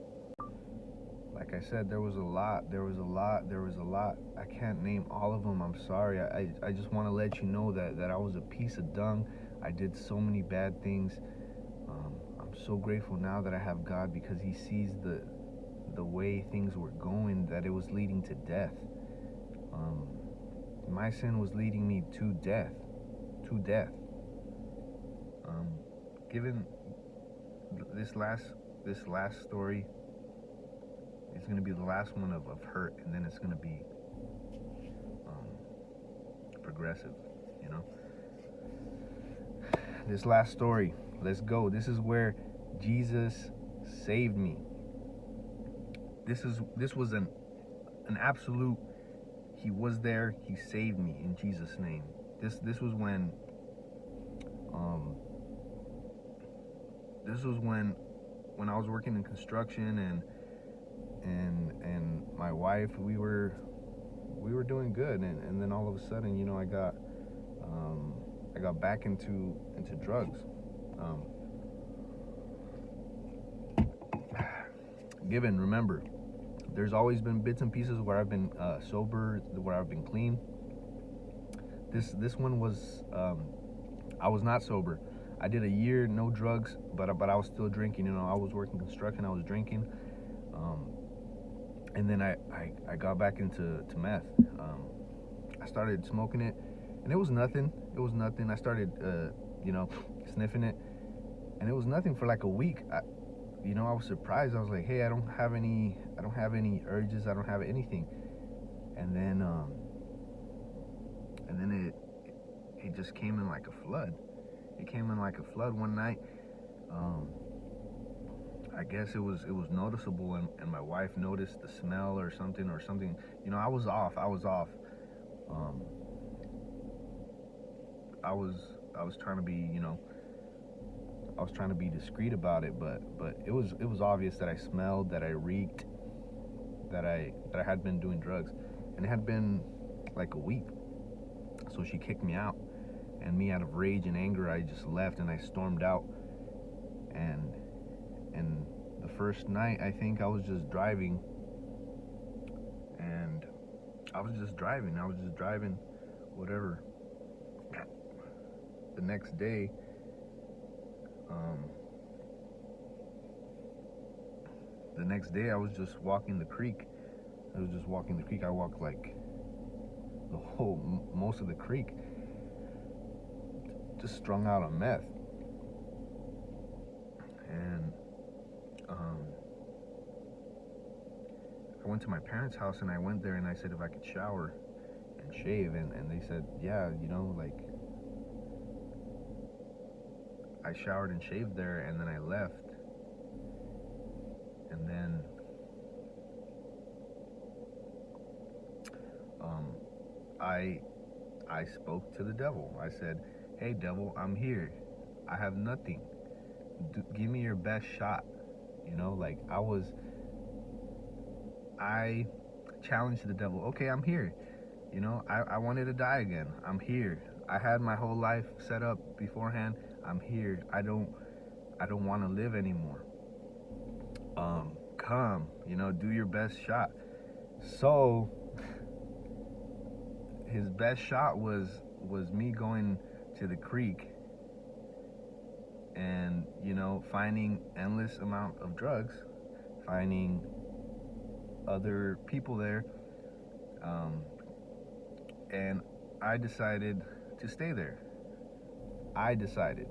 Like I said, there was a lot. There was a lot. There was a lot. I can't name all of them. I'm sorry. I I, just want to let you know that that I was a piece of dung. I did so many bad things. Um, I'm so grateful now that I have God because He sees the the way things were going, that it was leading to death. Um, my sin was leading me to death, to death. Um, given this last this last story is to be the last one of, of hurt, and then it's to be um, progressive, you know this last story. Let's go. This is where Jesus saved me. This is this was an an absolute he was there, he saved me in Jesus name. This this was when um this was when when I was working in construction and and and my wife we were we were doing good and, and then all of a sudden you know I got um, I got back into into drugs. Um, given, remember, there's always been bits and pieces where I've been uh, sober, where I've been clean. This this one was um, I was not sober. I did a year no drugs, but but I was still drinking. You know, I was working construction. I was drinking, um, and then I, I, I got back into to meth. Um, I started smoking it, and it was nothing. It was nothing. I started, uh, you know, sniffing it, and it was nothing for like a week. I, you know, I was surprised. I was like, hey, I don't have any, I don't have any urges. I don't have anything. And then, um, and then it, it just came in like a flood. It came in like a flood one night. Um, I guess it was it was noticeable, and, and my wife noticed the smell or something or something. You know, I was off. I was off. Um, I was I was trying to be, you know, I was trying to be discreet about it, but but it was it was obvious that I smelled, that I reeked, that I that I had been doing drugs, and it had been like a week. So she kicked me out, and me out of rage and anger, I just left and I stormed out. And and the first night, I think I was just driving, and I was just driving. I was just driving, whatever. The next day, um, the next day I was just walking the creek. I was just walking the creek. I walked like the whole, most of the creek, just strung out on meth. And um, I went to my parents' house and I went there and I said if I could shower and shave, and, and they said, yeah, you know, like I showered and shaved there, and then I left. And then um, I I spoke to the devil. I said, "Hey, devil, I'm here. I have nothing. Give me your best shot." You know, like I was. I challenged the devil. Okay, I'm here. You know, I, I wanted to die again. I'm here. I had my whole life set up beforehand. I'm here. I don't I don't want to live anymore. Um, come, you know, do your best shot. So his best shot was was me going to the creek and you know finding endless amount of drugs finding other people there um, and i decided to stay there I decided,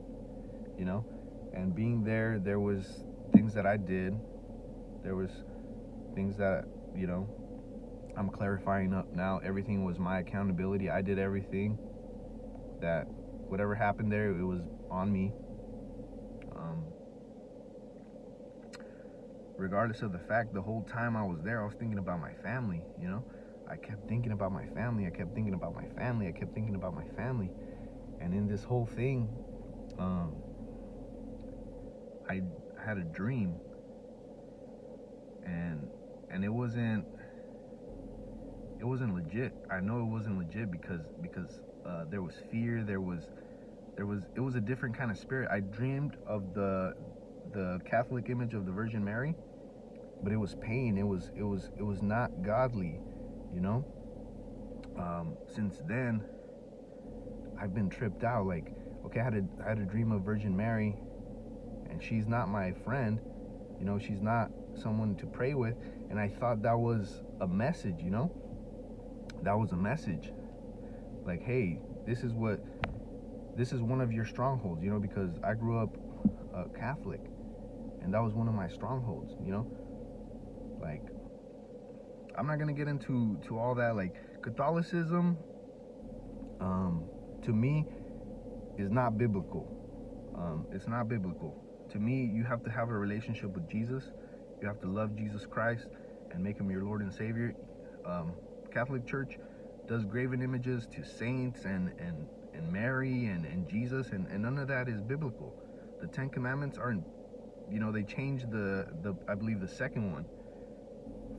you know, and being there, there was things that I did. There was things that, you know, I'm clarifying up now. Everything was my accountability. I did everything that whatever happened there, it was on me. Um, regardless of the fact, the whole time I was there, I was thinking about my family, you know. I kept thinking about my family. I kept thinking about my family. I kept thinking about my family. And in this whole thing, um, I had a dream, and and it wasn't it wasn't legit. I know it wasn't legit because because uh, there was fear. There was there was it was a different kind of spirit. I dreamed of the the Catholic image of the Virgin Mary, but it was pain. It was it was it was not godly, you know. Um, since then, I've been tripped out. Like, okay, I had a I had a dream of Virgin Mary, and she's not my friend. You know, she's not someone to pray with, and I thought that was a message. You know, that was a message. Like, hey, this is what this is one of your strongholds. You know, because I grew up uh, Catholic, and that was one of my strongholds. You know, like I'm not gonna get into to all that. Like Catholicism, um, to me is not biblical. Um, it's not biblical. To me, you have to have a relationship with Jesus. You have to love Jesus Christ and make him your Lord and Savior. Um, Catholic Church does graven images to saints and and and Mary and, and Jesus and, and none of that is biblical. The Ten Commandments aren't you know they changed the the I believe the second one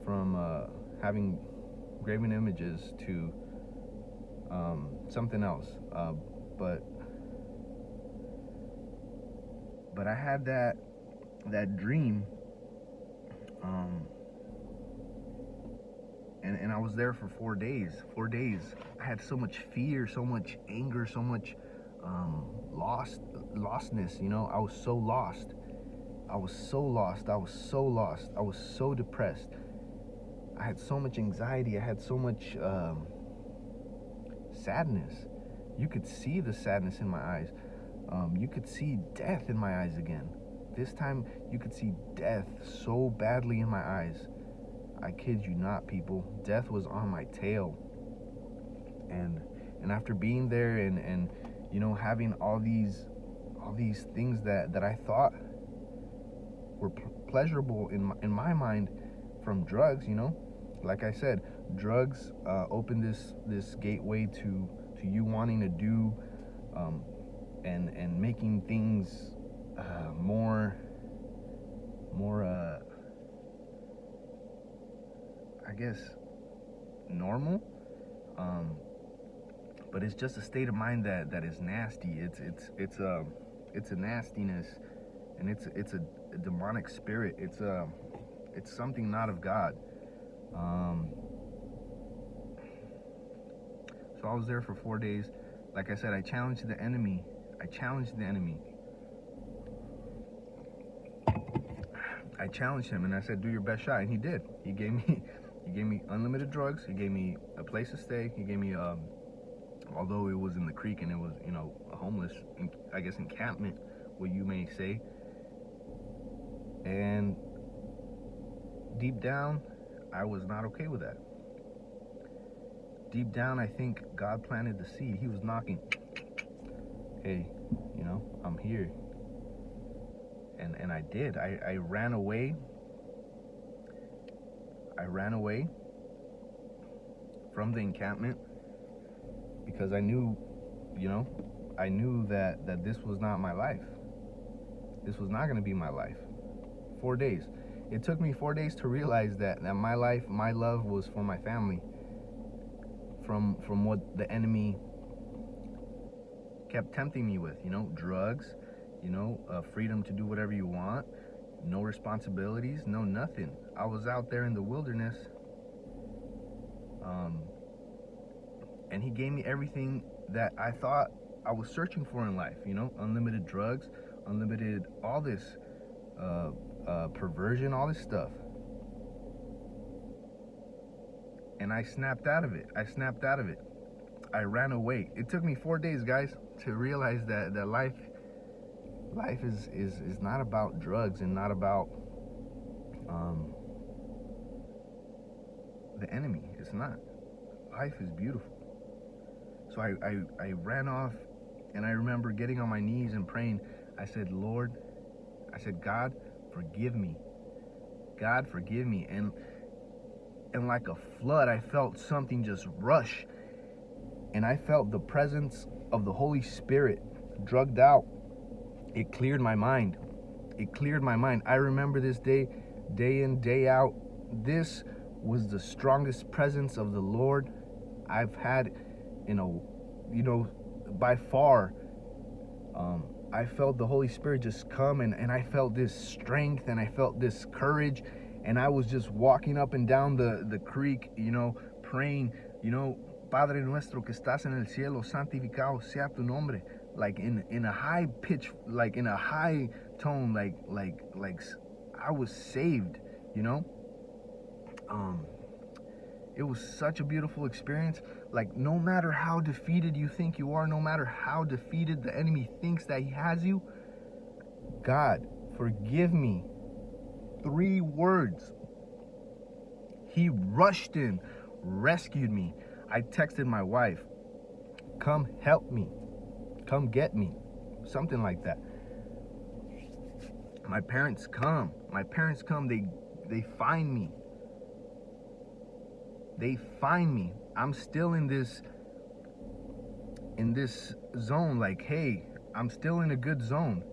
from uh, having graven images to um, something else. Uh, but but I had that that dream, um, and and I was there for four days. Four days. I had so much fear, so much anger, so much um, lost lostness. You know, I was so lost. I was so lost. I was so lost. I was so depressed. I had so much anxiety. I had so much. Um, sadness. You could see the sadness in my eyes. Um, you could see death in my eyes again. This time, you could see death so badly in my eyes. I kid you not, people. Death was on my tail. And and after being there and and you know having all these all these things that that I thought were pleasurable in my, in my mind from drugs. You know, like I said, drugs uh, open this this gateway to to you wanting to do um, and and making things uh, more more uh, I guess normal. Um, but it's just a state of mind that that is nasty. It's it's it's a it's a nastiness, and it's it's a, a demonic spirit. It's a it's something not of God. Um, so I was there for four days. Like I said, I challenged the enemy. I challenged the enemy. I challenged him and I said, "Do your best shot," and he did. He gave me, he gave me unlimited drugs. He gave me a place to stay. He gave me um, although it was in the creek and it was, you know, a homeless, I guess, encampment, what you may say. And deep down, I was not okay with that. Deep down, I think God planted the seed. He was knocking. Hey, you know, I'm here. And and I did. I, I ran away. I ran away from the encampment because I knew, you know, I knew that that this was not my life. This was not going to be my life. 4 days. It took me 4 days to realize that that my life, my love was for my family. From from what the enemy kept tempting me with, you know, drugs, you know, uh, freedom to do whatever you want, no responsibilities, no nothing. I was out there in the wilderness um, and he gave me everything that I thought I was searching for in life. You know, unlimited drugs, unlimited all this uh, uh, perversion, all this stuff. And I snapped out of it. I snapped out of it. I ran away. It took me four days, guys, to realize that that life, life is is is not about drugs and not about um, the enemy. It's not. Life is beautiful. So I, I, I ran off and I remember getting on my knees and praying. I said, Lord, I said, God, forgive me. God, forgive me. And and like a flood, I felt something just rush. And I felt the presence of the Holy Spirit drugged out. It cleared my mind. It cleared my mind. I remember this day, day in, day out. This was the strongest presence of the Lord I've had in a, you know, by far, um, I felt the Holy Spirit just come and, and I felt this strength and I felt this courage. And I was just walking up and down the, the creek, you know, praying, you know, Padre nuestro que estás en el cielo, santificado sea tu nombre, like in in a high pitch, like in a high tone, like like like I was saved, you know. Um, it was such a beautiful experience. Like, no matter how defeated you think you are, no matter how defeated the enemy thinks that he has you, God, forgive me. Three words. He rushed in, rescued me. I texted my wife, come help me, come get me, something like that. My parents come, my parents come, they, they find me, they find me. I'm still in this in this zone. Like hey i'm still in a good zone.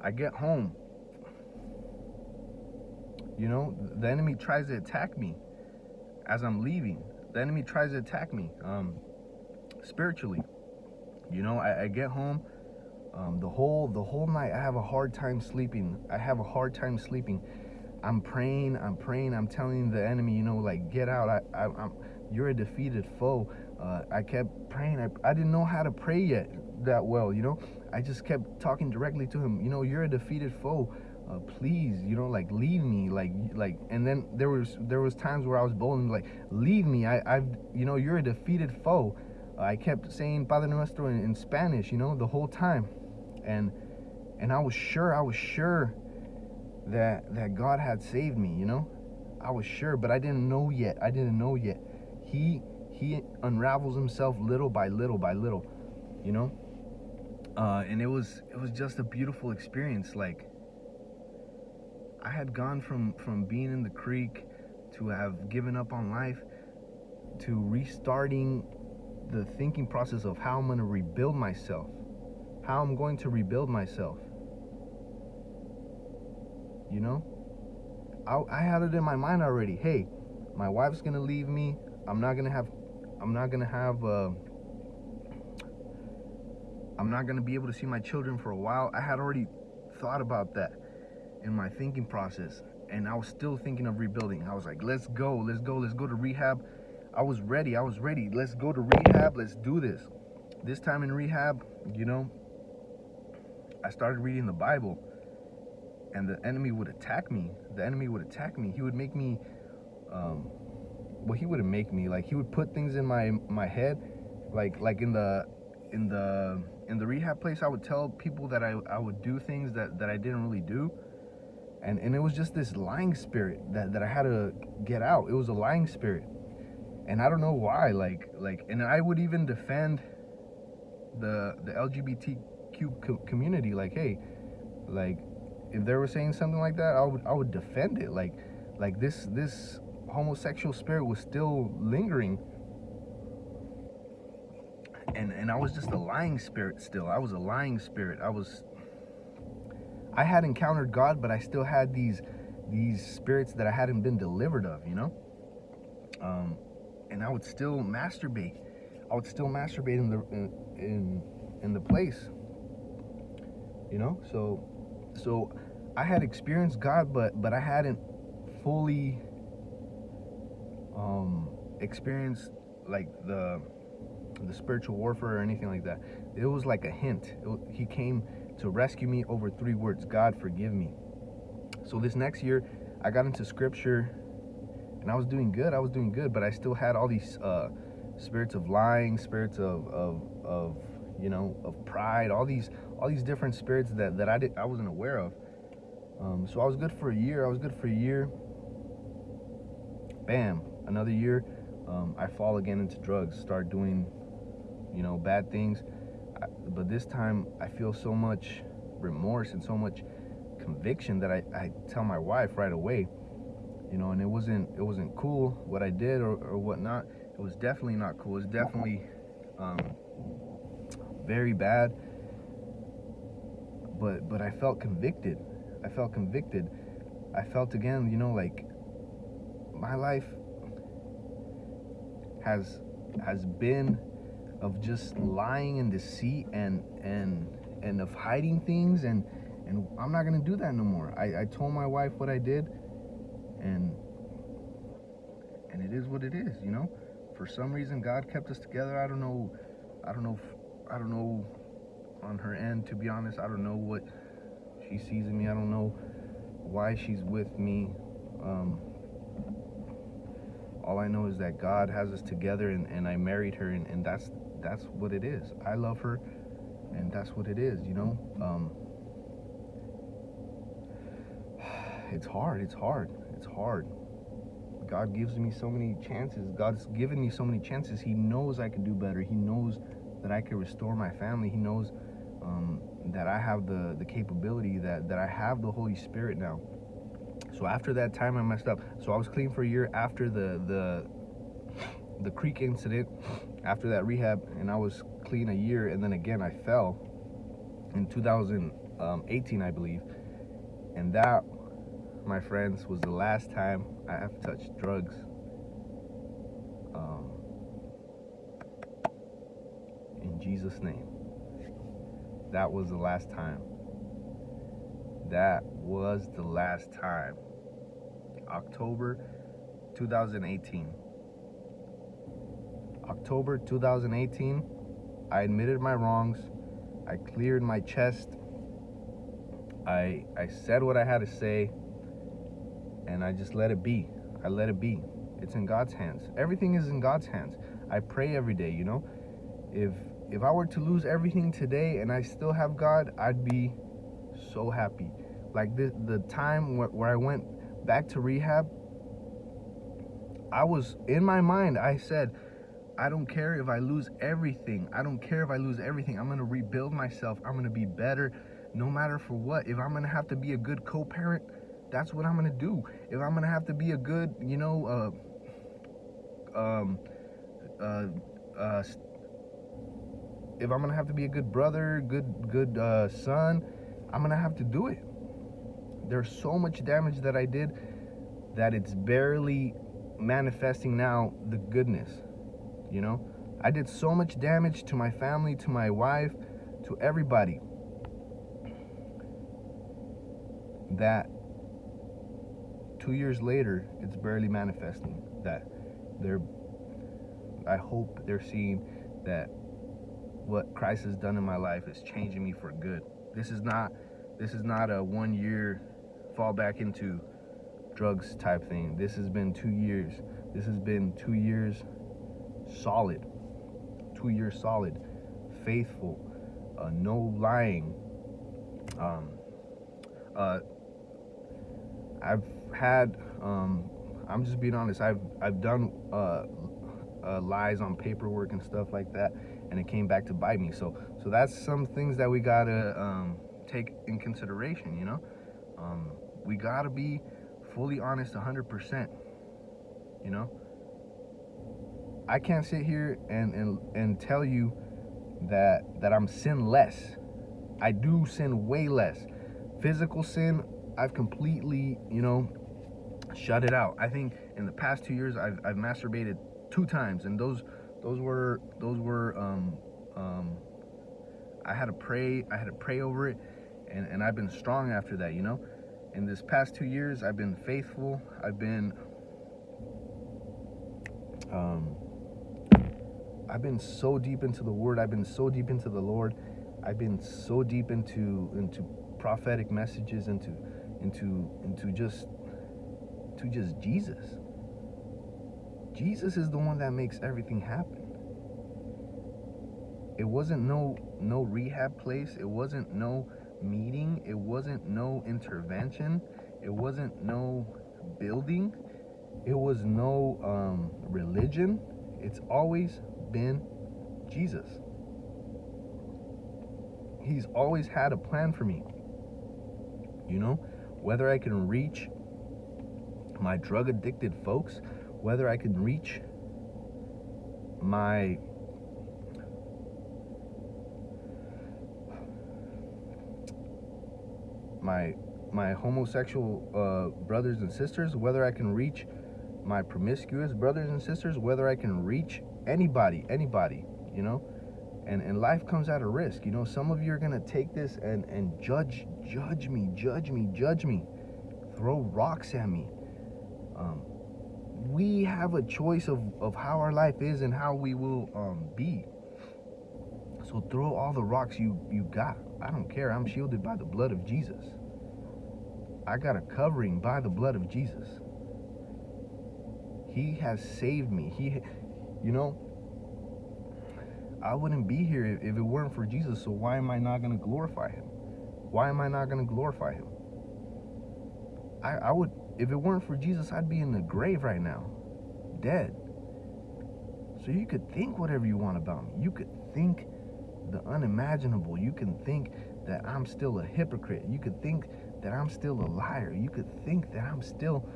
I get home. You know the enemy tries to attack me as i'm leaving. The enemy tries to attack me um spiritually. You know i, I get home um, the whole the whole night i have a hard time sleeping. I have a hard time sleeping I'm praying, I'm praying, I'm telling the enemy, you know, like, get out. I, I, am you're a defeated foe. Uh, I kept praying. I, I didn't know how to pray yet that well, you know. I just kept talking directly to him. You know, you're a defeated foe. Uh, please, you know, like leave me, like, like. And then there was there was times where I was bold and like, leave me. I, I've, you know, you're a defeated foe. Uh, I kept saying Padre Nuestro in, in Spanish, you know, the whole time, and and I was sure, I was sure that that God had saved me, you know. I was sure, but I didn't know yet. I didn't know yet. He he unravels himself little by little by little, you know. Uh, and it was it was just a beautiful experience. Like I had gone from from being in the creek to have given up on life to restarting the thinking process of how I'm going to rebuild myself, how I'm going to rebuild myself. You know, I, I had it in my mind already. Hey, my wife's gonna leave me. I'm not gonna have. I'm not gonna have. Uh, I'm not gonna be able to see my children for a while. I had already thought about that in my thinking process, and I was still thinking of rebuilding. I was like, let's go, let's go, let's go to rehab. I was ready. I was ready. Let's go to rehab. Let's do this. This time in rehab, you know, I started reading the Bible and the enemy would attack me. The enemy would attack me. He would make me, um, well, he wouldn't make me. Like he would put things in my my head, like like in the in the in the rehab place. I would tell people that I I would do things that that I didn't really do, and and it was just this lying spirit that that I had to get out. It was a lying spirit and I don't know why. Like, like, and I would even defend the the LGBTQ co community. Like, hey, like, if they were saying something like that, I would I would defend it. Like, like this this homosexual spirit was still lingering, and and I was just a lying spirit. Still, I was a lying spirit. I was. I had encountered God, but I still had these these spirits that I hadn't been delivered of. You know. Um, and I would still masturbate. I would still masturbate in the in in, in the place. You know, so so I had experienced God, but but I hadn't fully um, experienced like the the spiritual warfare or anything like that. It was like a hint. It, he came to rescue me over three words: God, forgive me. So this next year, I got into scripture and I was doing good. I was doing good, but I still had all these uh, spirits of lying, spirits of, of, of, you know, of pride, all these, all these different spirits that, that I did, I wasn't aware of. Um, so I was good for a year. I was good for a year. Bam, another year. Um, I fall again into drugs, start doing, you know, bad things. I, but this time I feel so much remorse and so much conviction that I, I tell my wife right away you know, and it wasn't it wasn't cool what I did or, or whatnot. It was definitely not cool. It's definitely um, very bad. But but I felt convicted. I felt convicted. I felt again, you know, like my life has has been of just lying and deceit and and and of hiding things and and I'm not gonna do that no more. I, I told my wife what I did and and it is what it is you know for some reason god kept us together i don't know i don't know i don't know on her end to be honest i don't know what she sees in me i don't know why she's with me um, all i know is that god has us together and, and i married her and, and that's that's what it is i love her and that's what it is you know um, it's hard it's hard it's hard. God gives me so many chances. God's given me so many chances. He knows I can do better. He knows that I can restore my family. He knows um, that I have the, the capability, that, that I have the Holy Spirit now. So after that time, I messed up. So I was clean for a year after the, the, the creek incident, after that rehab, and I was clean a year. And then again, I fell in 2018, I believe. And that my friends, was the last time I have touched drugs. Um, in Jesus' name. That was the last time. That was the last time. October 2018. October 2018, I admitted my wrongs. I cleared my chest. I I said what I had to say and I just let it be. I let it be. It's in God's hands. Everything is in God's hands. I pray every day, you know. If if I were to lose everything today and I still have God, I'd be so happy. Like the the time where, where I went back to rehab, I was in my mind, I said, I don't care if I lose everything. I don't care if I lose everything. I'm going to rebuild myself. I'm going to be better no matter for what. If I'm going to have to be a good co-parent, that's what I'm gonna do. If I'm gonna have to be a good, you know, uh, um, uh, uh, if I'm gonna have to be a good brother, good good uh, son, I'm gonna have to do it. There's so much damage that I did that it's barely manifesting now the goodness. You know, I did so much damage to my family, to my wife, to everybody that two years later, it's barely manifesting. That they're, I hope they're seeing that what Christ has done in my life is changing me for good. This is not, this is not a one year fall back into drugs type thing. This has been two years. This has been two years solid. Two years solid. Faithful. Uh, no lying. Um, uh, I've had, um, I'm just being honest, I've, I've done uh, uh, lies on paperwork and stuff like that, and it came back to bite me. So, so that's some things that we gotta um, take in consideration, you know? Um, we gotta be fully honest 100%, you know? I can't sit here and, and, and tell you that, that I'm sinless. I do sin way less. Physical sin, I've completely, you know, shut it out. I think in the past two years, I've, I've masturbated two times, and those those were those were um, um, I had to pray. I had to pray over it, and and I've been strong after that. You know, in this past two years, I've been faithful. I've been um, I've been so deep into the Word. I've been so deep into the Lord. I've been so deep into into prophetic messages, into into into just to just Jesus. Jesus is the one that makes everything happen. It wasn't no no rehab place. It wasn't no meeting. It wasn't no intervention. It wasn't no building. It was no um, religion. It's always been Jesus. He's always had a plan for me. You know, whether I can reach my drug addicted folks, whether I can reach my my my homosexual uh, brothers and sisters, whether I can reach my promiscuous brothers and sisters, whether I can reach anybody, anybody, you know, and and life comes at a risk. You know, some of you are gonna take this and and judge, judge me, judge me, judge me, throw rocks at me. Um, we have a choice of of how our life is and how we will um, be. So throw all the rocks you you got. I don't care. I'm shielded by the blood of Jesus. I got a covering by the blood of Jesus. He has saved me. He, you know, I wouldn't be here if, if it weren't for Jesus. So why am I not going to glorify him? Why am I not going to glorify him? I, I would, if it weren't for Jesus, I'd be in the grave right now, dead. So you could think whatever you want about me. You could think the unimaginable. You can think that I'm still a hypocrite. You could think that I'm still a liar. You could think that I'm still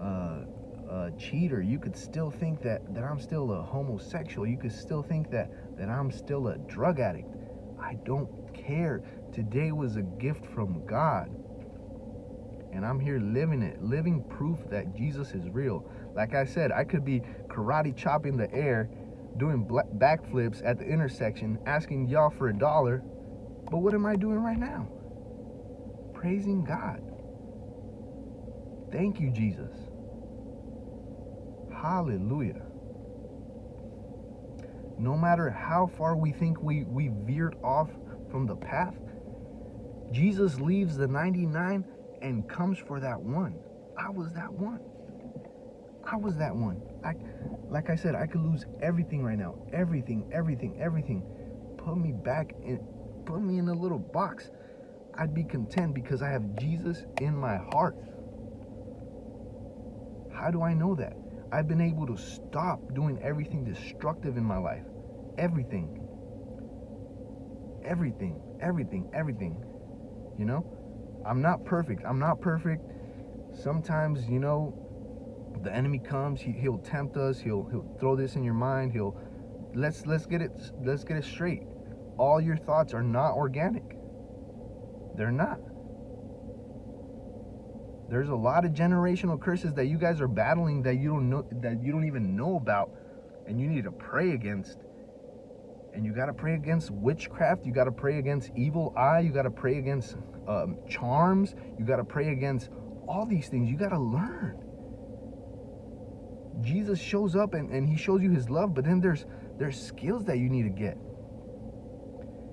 uh, a cheater. You could still think that, that I'm still a homosexual. You could still think that, that I'm still a drug addict. I don't care. Today was a gift from God. And I'm here living it, living proof that Jesus is real. Like I said, I could be karate chopping the air, doing backflips at the intersection, asking y'all for a dollar. But what am I doing right now? Praising God. Thank you, Jesus. Hallelujah. No matter how far we think we, we veered off from the path, Jesus leaves the 99 and comes for that one. I was that one. I was that one. I, like I said, I could lose everything right now. Everything, everything, everything. Put me back in, put me in a little box. I'd be content because I have Jesus in my heart. How do I know that? I've been able to stop doing everything destructive in my life. Everything. Everything. Everything. Everything. You know? I'm not perfect. I'm not perfect sometimes, you know, the enemy comes, he, he'll tempt us, he'll he'll throw this in your mind, he'll let's let's get it let's get it straight. All your thoughts are not organic. They're not. There's a lot of generational curses that you guys are battling that you don't know that you don't even know about and you need to pray against. And you got to pray against witchcraft, you got to pray against evil eye, you got to pray against um, charms, you got to pray against all these things. You got to learn. Jesus shows up and, and he shows you his love, but then there's there's skills that you need to get.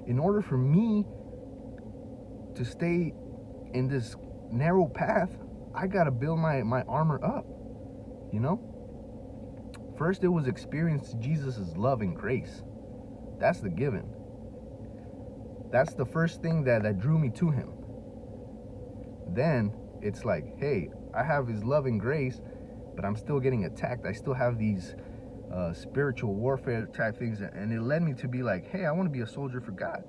In order for me to stay in this narrow path, I gotta build my, my armor up. You know? First it was experience Jesus' love and grace. That's the given. That's the first thing that, that drew me to him. Then it's like, hey, I have his love and grace, but I'm still getting attacked. I still have these uh, spiritual warfare type things, and it led me to be like, hey, I want to be a soldier for God.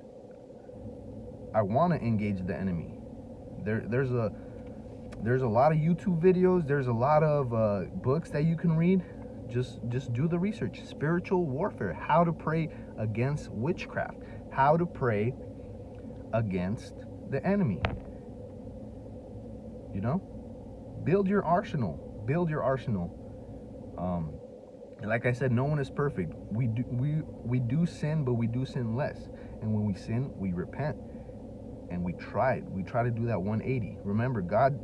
I want to engage the enemy. There, there's a there's a lot of YouTube videos. There's a lot of uh, books that you can read. Just just do the research. Spiritual warfare. How to pray against witchcraft. How to pray against the enemy. You know, build your arsenal. Build your arsenal. Um, like I said, no one is perfect. We do we we do sin, but we do sin less. And when we sin, we repent and we try. We try to do that 180. Remember, God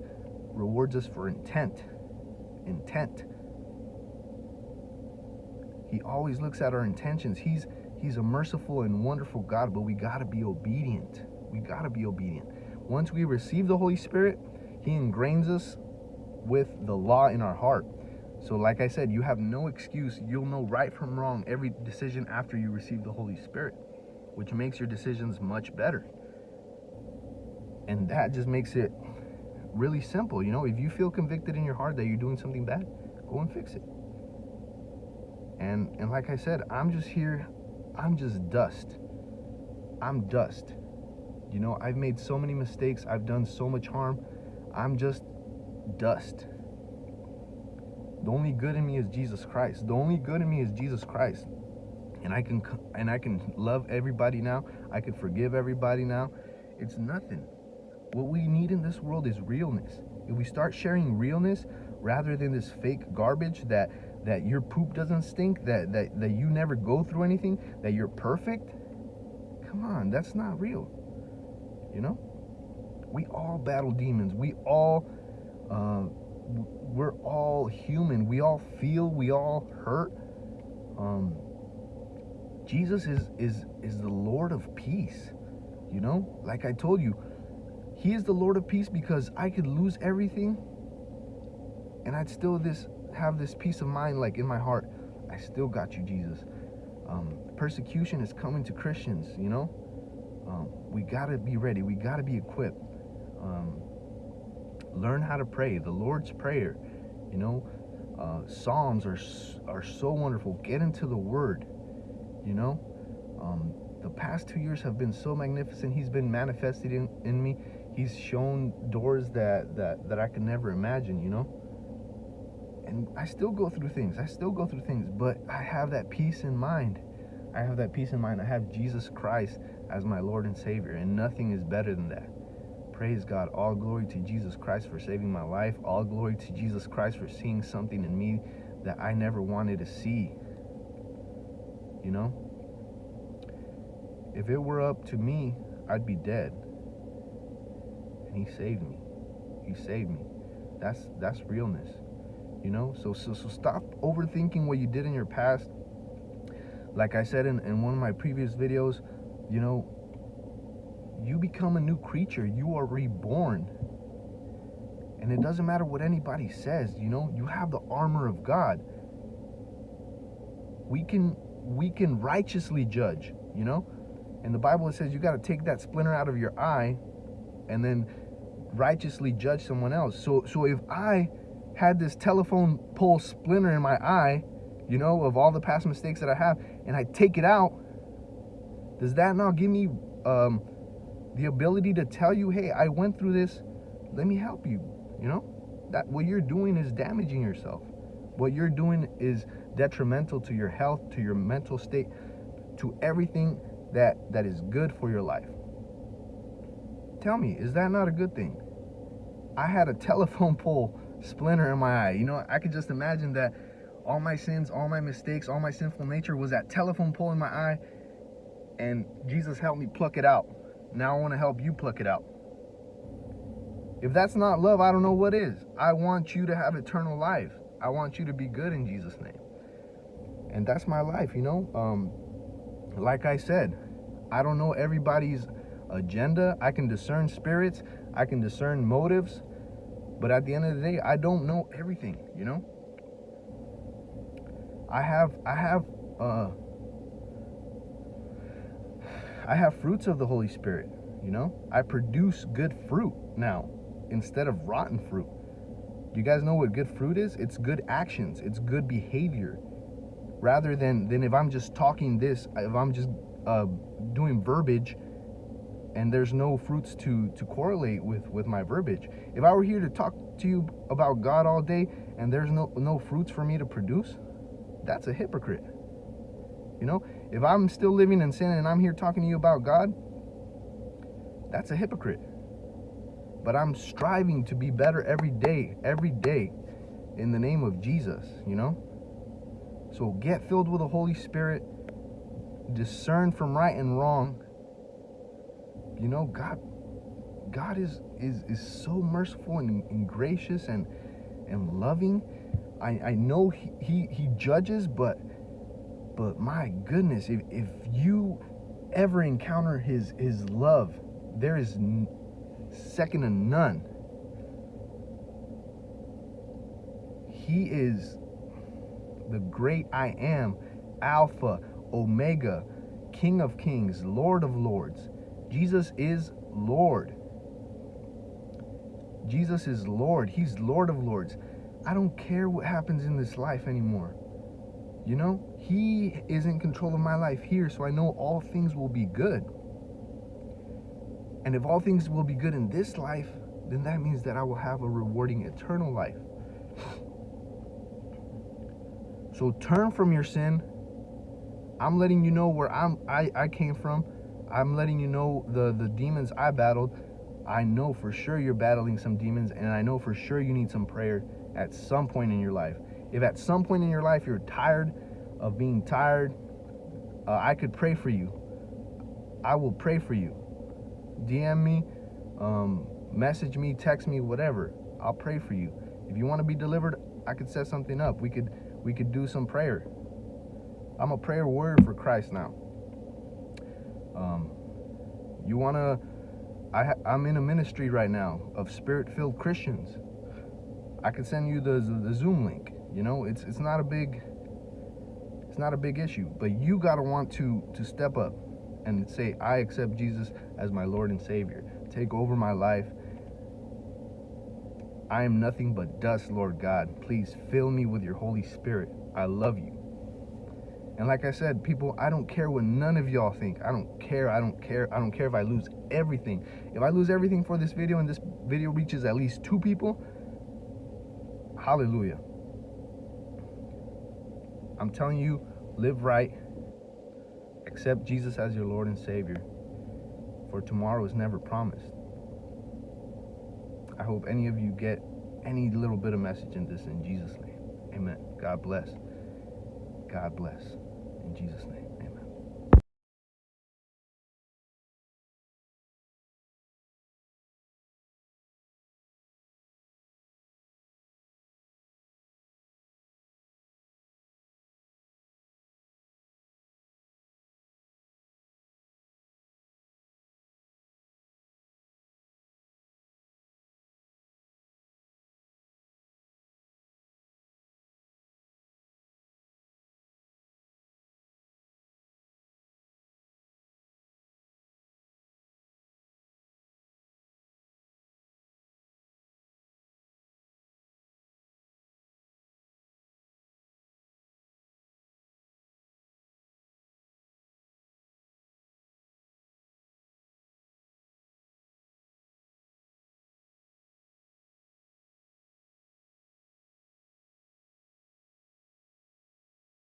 rewards us for intent. Intent. He always looks at our intentions. He's He's a merciful and wonderful God, but we got to be obedient. We got to be obedient. Once we receive the Holy Spirit, He ingrains us with the law in our heart. So, like I said, you have no excuse. You'll know right from wrong every decision after you receive the Holy Spirit, which makes your decisions much better. And that just makes it really simple. You know, if you feel convicted in your heart that you're doing something bad, go and fix it. And and like I said, I'm just here, I'm just dust. I'm dust. You know, I've made so many mistakes, I've done so much harm. I'm just dust. The only good in me is Jesus Christ. The only good in me is Jesus Christ. And I can and I can love everybody now. I can forgive everybody now. It's nothing. What we need in this world is realness. If we start sharing realness rather than this fake garbage that that your poop doesn't stink, that that that you never go through anything, that you're perfect, come on, that's not real. You know? We all battle demons. We all uh, we're all human. We all feel. We all hurt. Um, Jesus is is is the Lord of peace. You know, like I told you, He is the Lord of peace because I could lose everything, and I'd still this have this peace of mind, like in my heart. I still got you, Jesus. Um, persecution is coming to Christians. You know, um, we gotta be ready. We gotta be equipped. Um, learn how to pray the lord's prayer you know uh, psalms are are so wonderful get into the word you know um, the past two years have been so magnificent he's been manifested in, in me he's shown doors that that that i could never imagine you know and i still go through things i still go through things but i have that peace in mind i have that peace in mind i have jesus christ as my lord and savior and nothing is better than that Praise God. All glory to Jesus Christ for saving my life. All glory to Jesus Christ for seeing something in me that I never wanted to see. You know? If it were up to me, I'd be dead. And he saved me. He saved me. That's that's realness. You know? So so so stop overthinking what you did in your past. Like I said in, in one of my previous videos, you know, you become a new creature. You are reborn. And it doesn't matter what anybody says, you know, you have the armor of God. We can we can righteously judge, you know? And the Bible says you got to take that splinter out of your eye and then righteously judge someone else. So so if I had this telephone pole splinter in my eye, you know, of all the past mistakes that I have, and I take it out, does that not give me um, the ability to tell you, hey, I went through this, let me help you, you know? that what you're doing is damaging yourself. What you're doing is detrimental to your health, to your mental state, to everything that that is good for your life. Tell me, is that not a good thing? I had a telephone pole splinter in my eye. You know, I could just imagine that all my sins, all my mistakes, all my sinful nature was that telephone pole in my eye and Jesus helped me pluck it out. Now I want to help you pluck it out. If that's not love, I don't know what is. I want you to have eternal life. I want you to be good in Jesus' name. And that's my life, you know? Um, like I said, I don't know everybody's agenda. I can discern spirits, I can discern motives, but at the end of the day, I don't know everything, you know? I have I have uh I have fruits of the Holy Spirit, you know? I produce good fruit now instead of rotten fruit. You guys know what good fruit is? It's good actions, it's good behavior. Rather than than if I'm just talking this, if I'm just uh, doing verbiage and there's no fruits to to correlate with with my verbiage. If I were here to talk to you about God all day and there's no no fruits for me to produce, that's a hypocrite. You know, if I'm still living in sin and I'm here talking to you about God, that's a hypocrite. But I'm striving to be better every day, every day in the name of Jesus, you know? So get filled with the Holy Spirit, discern from right and wrong. You know, God God is is is so merciful and, and gracious and and loving. I, I know he, he, he judges, but but my goodness, if, if you ever encounter his his love, there is second to none. He is the great I am, Alpha, Omega, King of Kings, Lord of Lords. Jesus is Lord. Jesus is Lord. He's Lord of Lords. I don't care what happens in this life anymore. You know, He is in control of my life here, so I know all things will be good. And if all things will be good in this life, then that means that I will have a rewarding eternal life. So turn from your sin. I'm letting you know where I'm I, I came from. I'm letting you know the, the demons I battled. I know for sure you're battling some demons, and I know for sure you need some prayer at some point in your life. If at some point in your life you're tired of being tired, uh, I could pray for you. I will pray for you. DM me, um, message me, text me, whatever. I'll pray for you. If you want to be delivered, I could set something up. We could we could do some prayer. I'm a prayer warrior for Christ now. Um, you want to I'm in a ministry right now of spirit-filled Christians. I could send you the, the, the Zoom link. You know, it's it's not a big it's not a big issue, but you got to want to to step up and say I accept Jesus as my Lord and Savior. Take over my life. I am nothing but dust, Lord God. Please fill me with your Holy Spirit. I love you. And like I said, people, I don't care what none of y'all think. I don't care. I don't care. I don't care if I lose everything. If I lose everything for this video and this video reaches at least two people, hallelujah. I'm telling you, live right. Accept Jesus as your Lord and Savior. For tomorrow is never promised. I hope any of you get any little bit of message in this in Jesus' name. Amen. God bless. God bless. In Jesus' name.